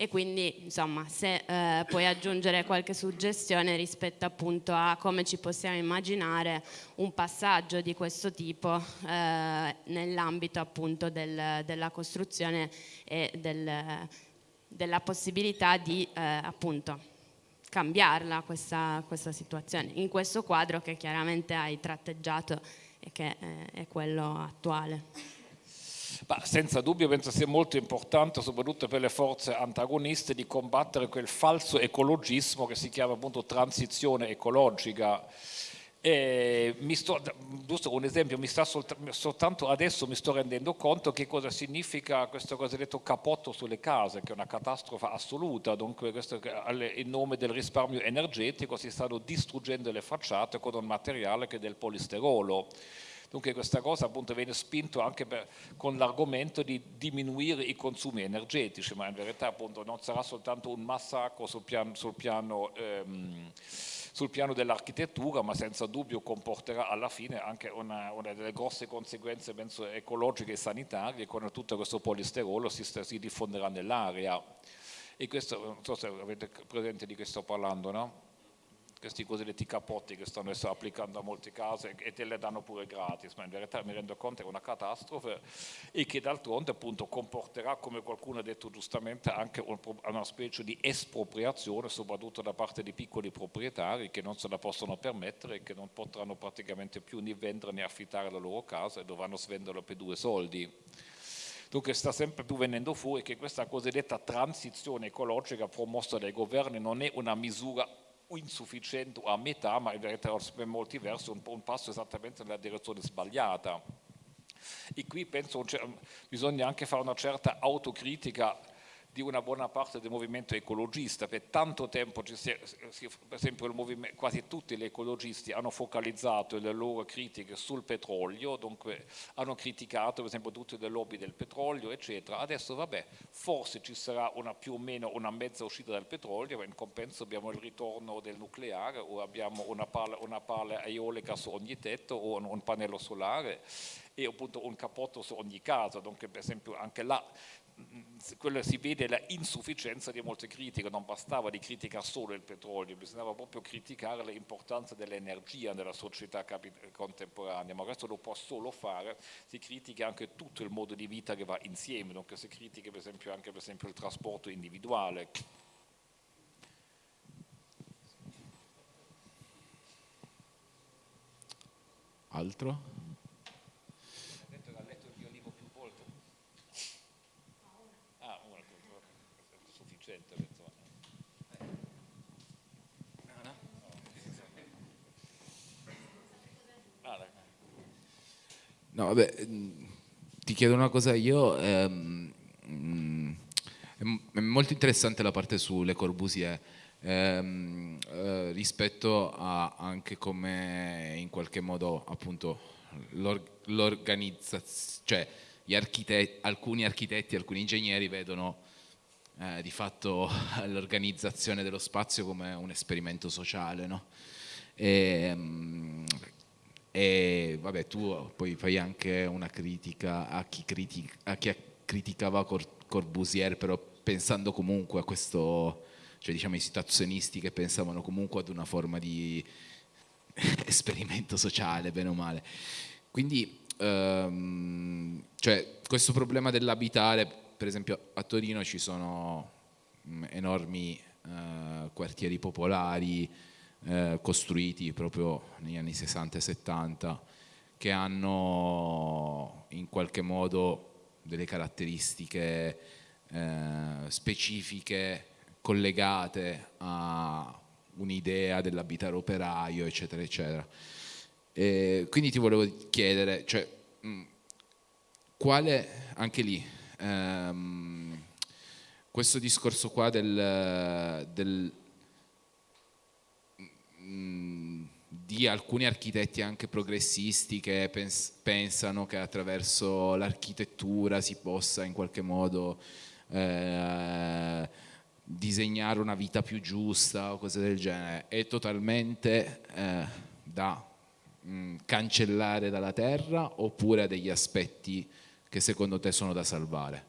e quindi insomma se eh, puoi aggiungere qualche suggestione rispetto appunto a come ci possiamo immaginare un passaggio di questo tipo eh, nell'ambito appunto del, della costruzione e del, della possibilità di eh, appunto cambiarla questa, questa situazione in questo quadro che chiaramente hai tratteggiato e che eh, è quello attuale. Ma senza dubbio penso sia molto importante, soprattutto per le forze antagoniste, di combattere quel falso ecologismo che si chiama appunto transizione ecologica. Sto, giusto un esempio, sta soltanto adesso mi sto rendendo conto che cosa significa questo cosiddetto capotto sulle case, che è una catastrofe assoluta, dunque questo, in nome del risparmio energetico si stanno distruggendo le facciate con un materiale che è del polisterolo. Dunque questa cosa appunto viene spinto anche per, con l'argomento di diminuire i consumi energetici, ma in verità appunto non sarà soltanto un massacro sul piano, sul piano, ehm, sul piano dell'architettura, ma senza dubbio comporterà alla fine anche una, una, delle grosse conseguenze penso, ecologiche e sanitarie, con tutto questo polisterolo si, si diffonderà nell'aria. E questo, non so se avete presente di che sto parlando, no? Questi cosiddetti capotti che stanno adesso applicando a molte case e te le danno pure gratis, ma in verità mi rendo conto che è una catastrofe e che d'altronde appunto comporterà, come qualcuno ha detto giustamente, anche una specie di espropriazione, soprattutto da parte di piccoli proprietari che non se la possono permettere e che non potranno praticamente più né vendere né affittare la loro casa e dovranno svenderla per due soldi. Dunque sta sempre più venendo fuori che questa cosiddetta transizione ecologica promossa dai governi non è una misura insufficiente o a metà, ma in verità per molti versi un, un passo esattamente nella direzione sbagliata. E qui penso che bisogna anche fare una certa autocritica di una buona parte del movimento ecologista. Per tanto tempo, per esempio, quasi tutti gli ecologisti hanno focalizzato le loro critiche sul petrolio, dunque hanno criticato per esempio tutte le lobby del petrolio, eccetera. Adesso, vabbè, forse ci sarà una più o meno una mezza uscita dal petrolio, ma in compenso abbiamo il ritorno del nucleare o abbiamo una pala, una pala eolica su ogni tetto o un, un pannello solare e appunto un capotto su ogni casa, dunque per esempio anche là quello si vede la insufficienza di molte critiche, non bastava di criticare solo il petrolio, bisognava proprio criticare l'importanza dell'energia nella società contemporanea, ma questo lo può solo fare se critica anche tutto il modo di vita che va insieme, dunque se critica per esempio anche per esempio il trasporto individuale. Altro? No, vabbè, mm, ti chiedo una cosa io. Ehm, mm, è molto interessante la parte sulle Corbusier. Ehm, eh, rispetto a anche come in qualche modo appunto l'organizzazione, cioè architetti, alcuni architetti, alcuni ingegneri vedono eh, di fatto *laughs* l'organizzazione dello spazio come un esperimento sociale, no? E, ehm, e vabbè, tu poi fai anche una critica a chi, critica, a chi criticava Cor Corbusier, però pensando comunque a questo, cioè diciamo i situazionisti che pensavano comunque ad una forma di *laughs* esperimento sociale, bene o male. Quindi, um, cioè, questo problema dell'abitare, per esempio a Torino ci sono mm, enormi uh, quartieri popolari, eh, costruiti proprio negli anni 60 e 70 che hanno in qualche modo delle caratteristiche eh, specifiche collegate a un'idea dell'abitare operaio eccetera eccetera. E quindi ti volevo chiedere cioè, mh, quale anche lì ehm, questo discorso qua del, del di alcuni architetti anche progressisti che pens pensano che attraverso l'architettura si possa in qualche modo eh, disegnare una vita più giusta o cose del genere, è totalmente eh, da mh, cancellare dalla terra oppure ha degli aspetti che secondo te sono da salvare?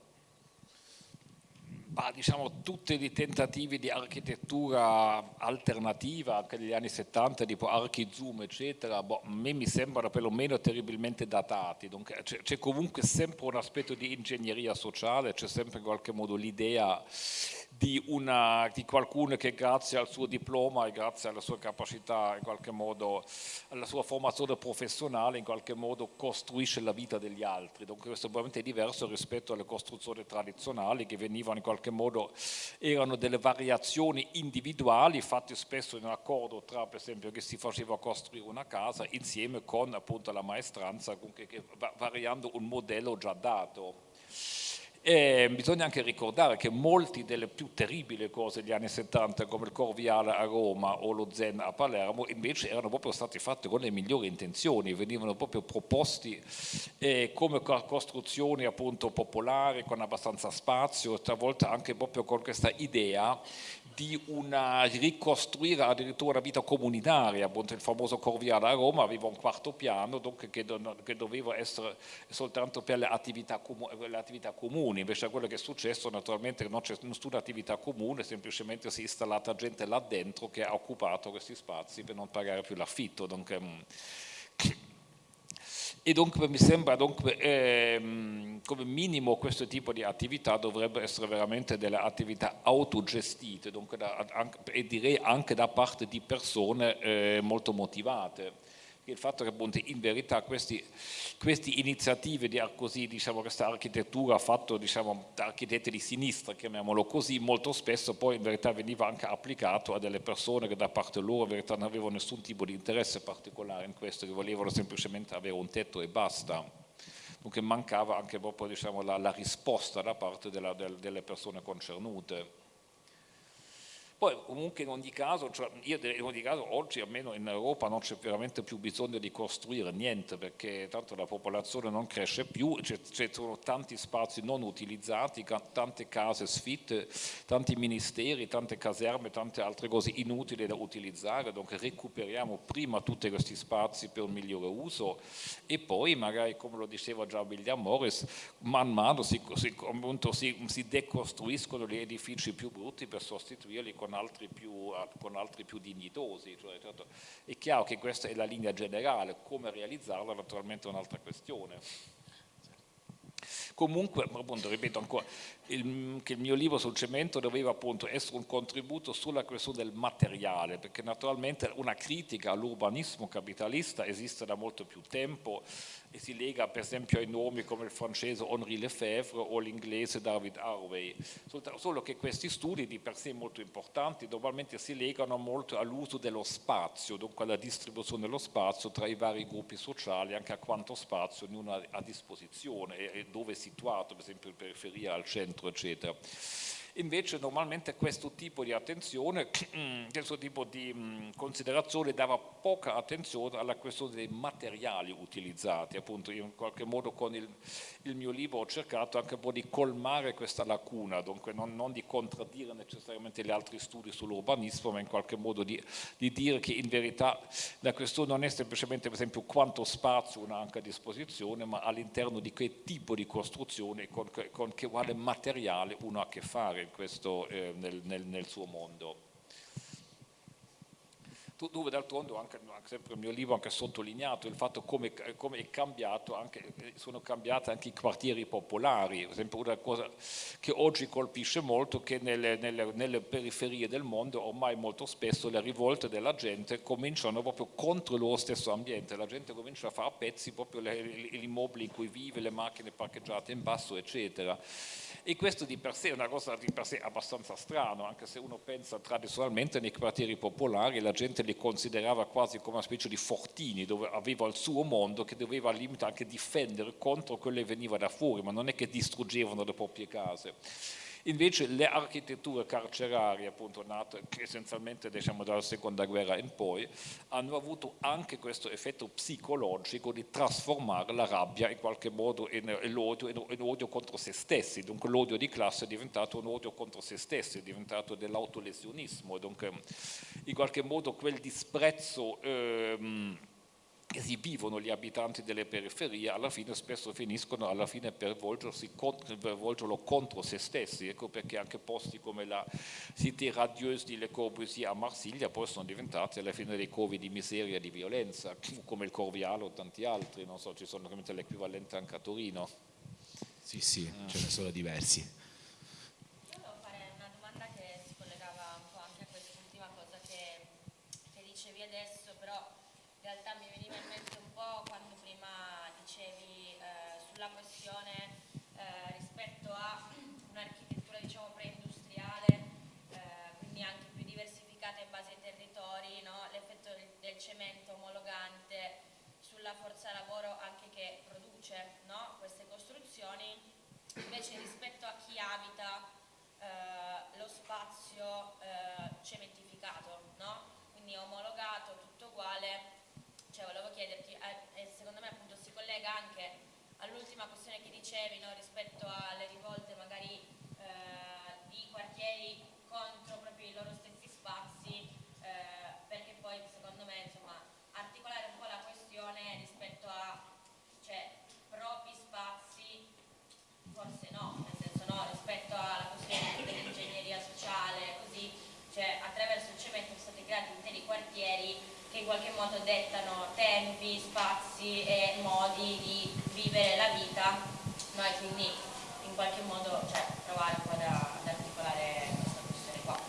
Bah, diciamo, tutti i tentativi di architettura alternativa anche negli anni 70, tipo ArchiZoom, eccetera, boh, a me mi sembrano perlomeno terribilmente datati. C'è comunque sempre un aspetto di ingegneria sociale, c'è sempre in qualche modo l'idea di, una, di, qualcuno che grazie al suo diploma e grazie alla sua capacità, in qualche modo, alla sua formazione professionale, in qualche modo costruisce la vita degli altri. Dunque questo è probabilmente diverso rispetto alle costruzioni tradizionali che venivano in qualche modo, erano delle variazioni individuali fatte spesso in accordo tra, per esempio, che si faceva costruire una casa insieme con appunto la maestranza, variando un modello già dato. E bisogna anche ricordare che molte delle più terribili cose degli anni 70 come il Corviale a Roma o lo Zen a Palermo invece erano proprio state fatte con le migliori intenzioni, venivano proprio proposti eh, come costruzioni appunto popolari con abbastanza spazio, talvolta anche proprio con questa idea di una, ricostruire addirittura una vita comunitaria, appunto il famoso Corviale a Roma aveva un quarto piano dunque, che, che, doveva essere soltanto per le attività, le attività, comuni, invece quello che è successo naturalmente non c'è nessuna attività comune, semplicemente si è installata gente là dentro che ha occupato questi spazi per non pagare più l'affitto. E dunque mi sembra dunque, ehm, come minimo questo tipo di attività dovrebbe essere veramente delle attività autogestite da, anche, e direi anche da parte di persone eh, molto motivate il fatto che appunto in verità queste iniziative di così, diciamo, questa architettura fatta diciamo, da architetti di sinistra, chiamiamolo così, molto spesso poi in verità veniva anche applicato a delle persone che da parte loro in verità non avevano nessun tipo di interesse particolare in questo, che volevano semplicemente avere un tetto e basta. Dunque mancava anche proprio diciamo, la, la, risposta da parte della, del, delle persone concernute. Poi comunque in ogni caso, cioè io in ogni caso oggi almeno in Europa non c'è veramente più bisogno di costruire niente perché tanto la popolazione non cresce più, ci sono tanti spazi non utilizzati, tante case sfitte, tanti ministeri, tante caserme, tante altre cose inutili da utilizzare, dunque recuperiamo prima tutti questi spazi per un migliore uso e poi magari come lo diceva già William Morris, man mano si, si, si, si decostruiscono gli edifici più brutti per sostituirli con con altri più, con altri più dignitosi. Cioè, certo, è chiaro che questa è la linea generale, come realizzarla naturalmente è un'altra questione. Comunque, appunto, ripeto ancora, il, che il mio libro sul cemento doveva appunto essere un contributo sulla questione del materiale, perché naturalmente una critica all'urbanismo capitalista esiste da molto più tempo e si lega per esempio ai nomi come il francese Henri Lefebvre o l'inglese David Harvey, solo che questi studi di per sé molto importanti normalmente si legano molto all'uso dello spazio, dunque alla distribuzione dello spazio tra i vari gruppi sociali, anche a quanto spazio ognuno ha a disposizione e dove è situato, per esempio in periferia, al centro, eccetera. Invece normalmente questo tipo di attenzione, *clears throat* questo tipo di considerazione dava poca attenzione alla questione dei materiali utilizzati, appunto in qualche modo con il, il mio libro ho cercato anche un po' di colmare questa lacuna, dunque non, non di contraddire necessariamente gli altri studi sull'urbanismo, ma in qualche modo di, di, dire che in verità la questione non è semplicemente per esempio quanto spazio uno ha anche a disposizione, ma all'interno di che tipo di costruzione, con, con che quale materiale uno ha a che fare questo, eh, nel, nel, nel suo mondo dove d'altronde anche, anche sempre il mio libro ha sottolineato il fatto come, come è cambiato anche, sono cambiati anche i quartieri popolari, per esempio una cosa che oggi colpisce molto che nelle, nelle, nelle, periferie del mondo ormai molto spesso le rivolte della gente cominciano proprio contro loro stesso ambiente, la gente comincia a fare a pezzi proprio gli immobili in cui vive, le macchine parcheggiate in basso eccetera. E questo di per sé è una cosa di per sé abbastanza strano, anche se uno pensa tradizionalmente nei quartieri popolari la gente li considerava quasi come una specie di fortini dove aveva il suo mondo che doveva al limite anche difendere contro quello che veniva da fuori, ma non è che distruggevano le proprie case. Invece le architetture carcerarie, appunto nate essenzialmente diciamo, dalla seconda guerra in poi, hanno avuto anche questo effetto psicologico di trasformare la rabbia in qualche modo in, in, odio, in, in odio, contro se stessi, dunque l'odio di classe è diventato un odio contro se stessi, è diventato dell'autolesionismo, dunque in qualche modo quel disprezzo ehm, che si vivono gli abitanti delle periferie alla fine spesso finiscono alla fine per, per volgerlo contro se stessi ecco perché anche posti come la Cité radieuse di Le Corbusier a Marsiglia poi sono diventati alla fine dei covi di miseria e di violenza *clears throat* come il Corvialo o tanti altri non so ci sono l'equivalente anche a Torino sì sì eh. ce ne sono diversi invece rispetto a chi abita eh, lo spazio eh, cementificato, no? quindi omologato, tutto uguale, cioè volevo chiederti, eh, secondo me appunto si collega anche all'ultima questione che dicevi no? rispetto alle rivolte magari eh, di quartieri contro proprio i loro stessi spazi, eh, perché poi secondo me insomma articolare un po' la questione rispetto a cioè, propri spazi forse no, nel senso no, rispetto alla questione dell'ingegneria sociale, così, cioè attraverso il cemento sono stati creati interi quartieri che in qualche modo dettano tempi, spazi e modi di vivere la vita, no? e quindi in qualche modo cioè, provare un po' da, ad articolare questa questione qua.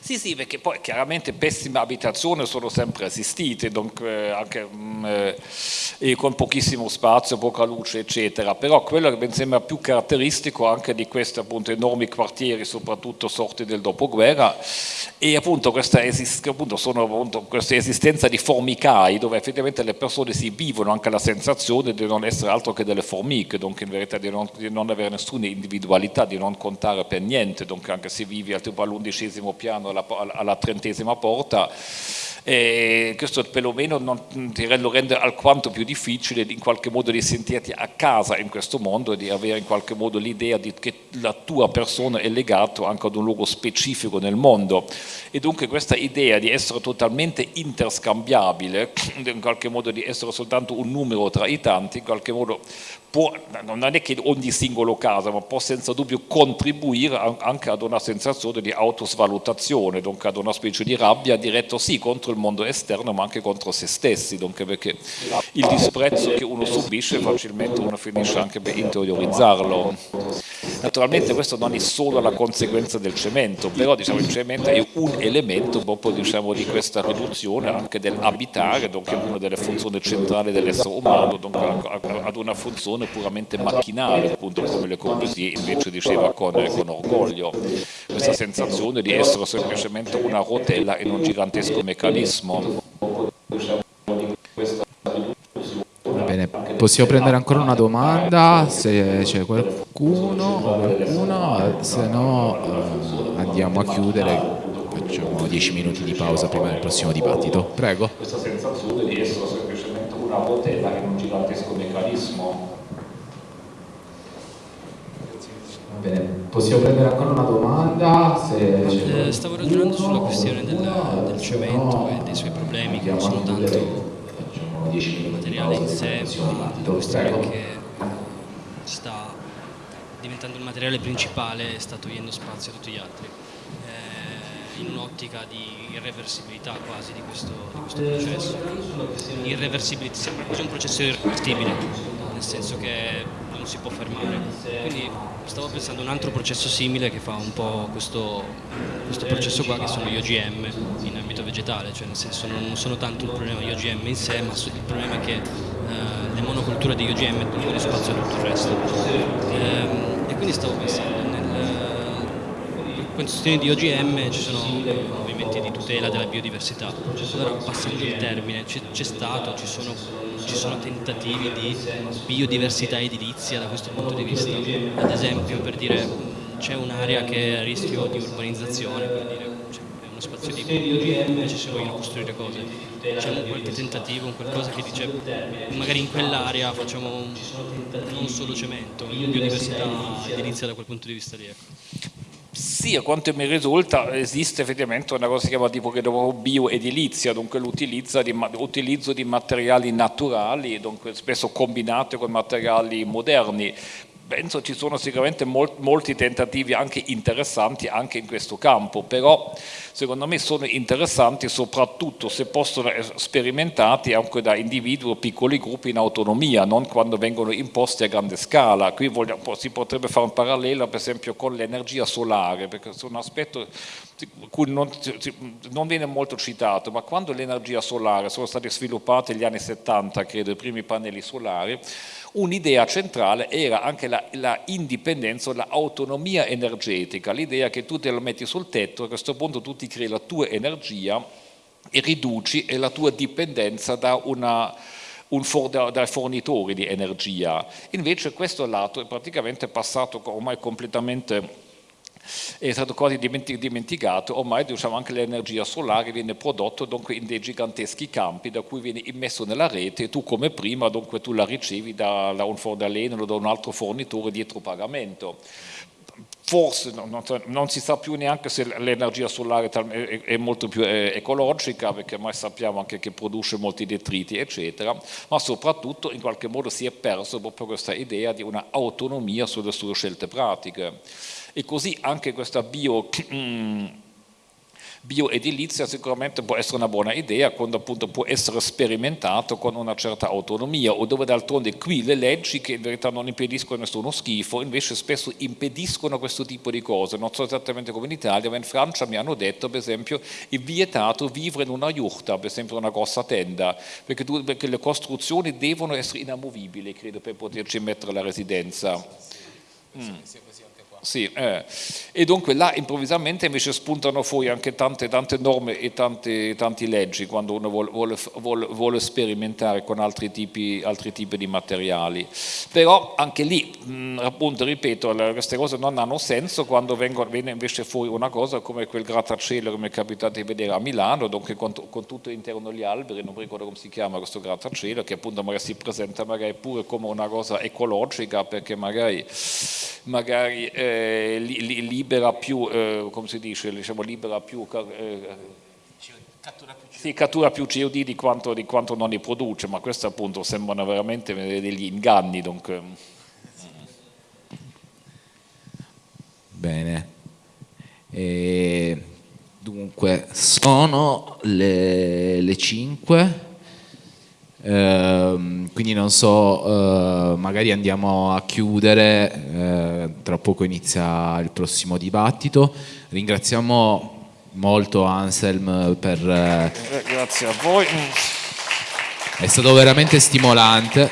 Sì, sì, perché poi chiaramente pessime abitazioni sono sempre esistite, dunque anche mh, mm, eh, con pochissimo spazio, poca luce, eccetera. Però quello che mi sembra più caratteristico anche di questi appunto, enormi quartieri, soprattutto sorti del dopoguerra, e appunto questa, appunto, sono, appunto, questa esistenza di formicai, dove effettivamente le persone si vivono anche la sensazione di non essere altro che delle formiche, dunque in verità di non, di non avere nessuna individualità, di non contare per niente, dunque anche se vivi all'undicesimo piano alla, alla trentesima porta, e questo perlomeno non, lo rende alquanto più difficile in qualche modo di sentirti a casa in questo mondo e di avere in qualche modo l'idea che la tua persona è legata anche ad un luogo specifico nel mondo. E dunque questa idea di essere totalmente interscambiabile, *clears throat* in qualche modo di essere soltanto un numero tra i tanti, in qualche modo può, non è che ogni singolo caso, ma può senza dubbio contribuire anche ad una sensazione di autosvalutazione, dunque ad una specie di rabbia diretta sì contro il mondo esterno ma anche contro se stessi, dunque perché il disprezzo che uno subisce facilmente uno finisce anche per interiorizzarlo. Naturalmente questo non è solo la conseguenza del cemento, però diciamo, il cemento è un elemento proprio diciamo, di questa riduzione anche dell'abitare, dunque una delle funzioni centrali dell'essere umano, dunque ad una funzione puramente macchinale, appunto come Le Corbusier invece diceva con, con orgoglio, questa sensazione di essere semplicemente una rotella in un gigantesco meccanismo. Bene, possiamo prendere ancora una domanda se c'è qualcuno o qualcuno, se no eh, andiamo a chiudere, facciamo 10 minuti di pausa prima del prossimo dibattito. Prego. Questa sensazione di essere semplicemente una rotella in un gigantesco meccanismo Bene, possiamo prendere ancora una domanda? Se eh, stavo ragionando sulla questione del, del cemento e dei suoi problemi che non sono tanto il materiale in sé, ma la questione che sta diventando il materiale principale e sta togliendo spazio a tutti gli altri. Eh, in un'ottica di irreversibilità quasi di questo, di questo processo. irreversibilità, è un processo irreversibile nel senso che si può fermare. Quindi stavo pensando a un altro processo simile che fa un po' questo, questo processo qua che sono gli OGM in ambito vegetale, cioè nel senso non sono tanto il problema degli OGM in sé, ma il problema è che eh, le monoculture degli OGM tolgono spazio a tutto il resto. Ehm, e quindi stavo pensando, nel, per questioni di OGM ci sono movimenti di tutela della biodiversità, allora passando il termine, c'è stato, ci sono ci sono tentativi di biodiversità edilizia da questo punto di vista. Ad esempio, per dire, c'è un'area che è a rischio di urbanizzazione, per è uno spazio di invece si vogliono costruire cose. C'è un qualche tentativo, un qualcosa che dice magari in quell'area facciamo un, non solo cemento, biodiversità edilizia da quel punto di vista lì. Ecco. Sì, a quanto mi risulta esiste effettivamente una cosa che si chiama tipo bioedilizia, dunque l'utilizzo di, di, materiali naturali, dunque spesso combinati con materiali moderni, penso ci sono sicuramente molti tentativi anche interessanti anche in questo campo, però secondo me sono interessanti soprattutto se possono essere sperimentati anche da individui o piccoli gruppi in autonomia, non quando vengono imposti a grande scala. Qui vogliamo, si potrebbe fare un parallelo per esempio con l'energia solare, perché è un aspetto cui non, non, viene molto citato, ma quando l'energia solare sono stati sviluppati negli anni 70, credo, i primi pannelli solari, un'idea centrale era anche la, la indipendenza, l'autonomia energetica, l'idea che tu te lo metti sul tetto, a questo punto tu ti crei la tua energia e riduci la tua dipendenza da una, un for, dai fornitori di energia. Invece questo lato è praticamente passato ormai completamente è stato quasi dimenticato, ormai diciamo, anche l'energia solare viene prodotta dunque, in dei giganteschi campi da cui viene immesso nella rete e tu come prima dunque, tu la ricevi da, da un fornaleno o da un altro fornitore dietro pagamento. Forse non, non, si sa più neanche se l'energia solare è, molto più ecologica perché ormai sappiamo anche che produce molti detriti eccetera ma soprattutto in qualche modo si è perso proprio questa idea di una autonomia sulle sue scelte pratiche e così anche questa bio, bioedilizia sicuramente può essere una buona idea quando appunto può essere sperimentato con una certa autonomia o dove d'altronde qui le leggi che in verità non impediscono nessuno schifo invece spesso impediscono questo tipo di cose non so esattamente come in Italia ma in Francia mi hanno detto per esempio è vietato vivere in una yurta per esempio una grossa tenda perché, tu, perché le costruzioni devono essere inamovibili credo per poterci mettere la residenza mm. Sì, eh. e dunque là improvvisamente invece spuntano fuori anche tante, tante norme e tante, tante leggi quando uno vuole, vuole, vuole sperimentare con altri tipi, altri tipi, di materiali. Però anche lì, mh, appunto, ripeto, queste cose non hanno senso quando vengono, viene invece fuori una cosa come quel grattacielo che mi è capitato di vedere a Milano, dunque con, con tutto interno gli alberi, non ricordo come si chiama questo grattacielo, che appunto magari si presenta magari pure come una cosa ecologica perché magari, magari eh, eh, li, libera più, eh, come si dice, diciamo, libera più, eh, cattura più sì, cattura più CO2 di quanto, di quanto, non ne produce, ma questo appunto sembrano veramente degli inganni. Dunque. Bene. E dunque, sono le, le 5 Ehm, quindi non so, uh, magari andiamo a chiudere, uh, tra poco inizia il prossimo dibattito. Ringraziamo molto Anselm per... Uh, Grazie a voi. È stato veramente stimolante.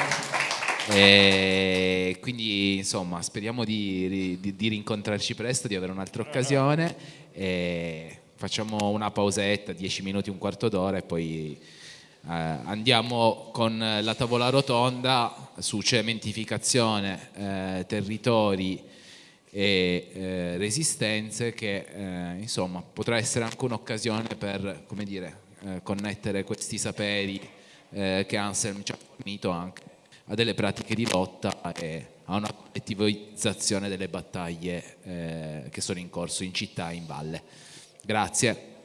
E quindi insomma speriamo di, di, di rincontrarci presto, di avere un'altra occasione e facciamo una pausetta, 10 minuti, un quarto d'ora e poi eh, andiamo con la tavola rotonda su cementificazione, eh, territori e eh, resistenze che eh, insomma potrà essere anche un'occasione per dire, eh, connettere questi saperi eh, che Anselm ci ha fornito anche a delle pratiche di lotta e a una collettivizzazione delle battaglie che sono in corso in città e in valle. Grazie.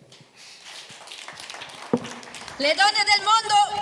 Le donne del mondo nel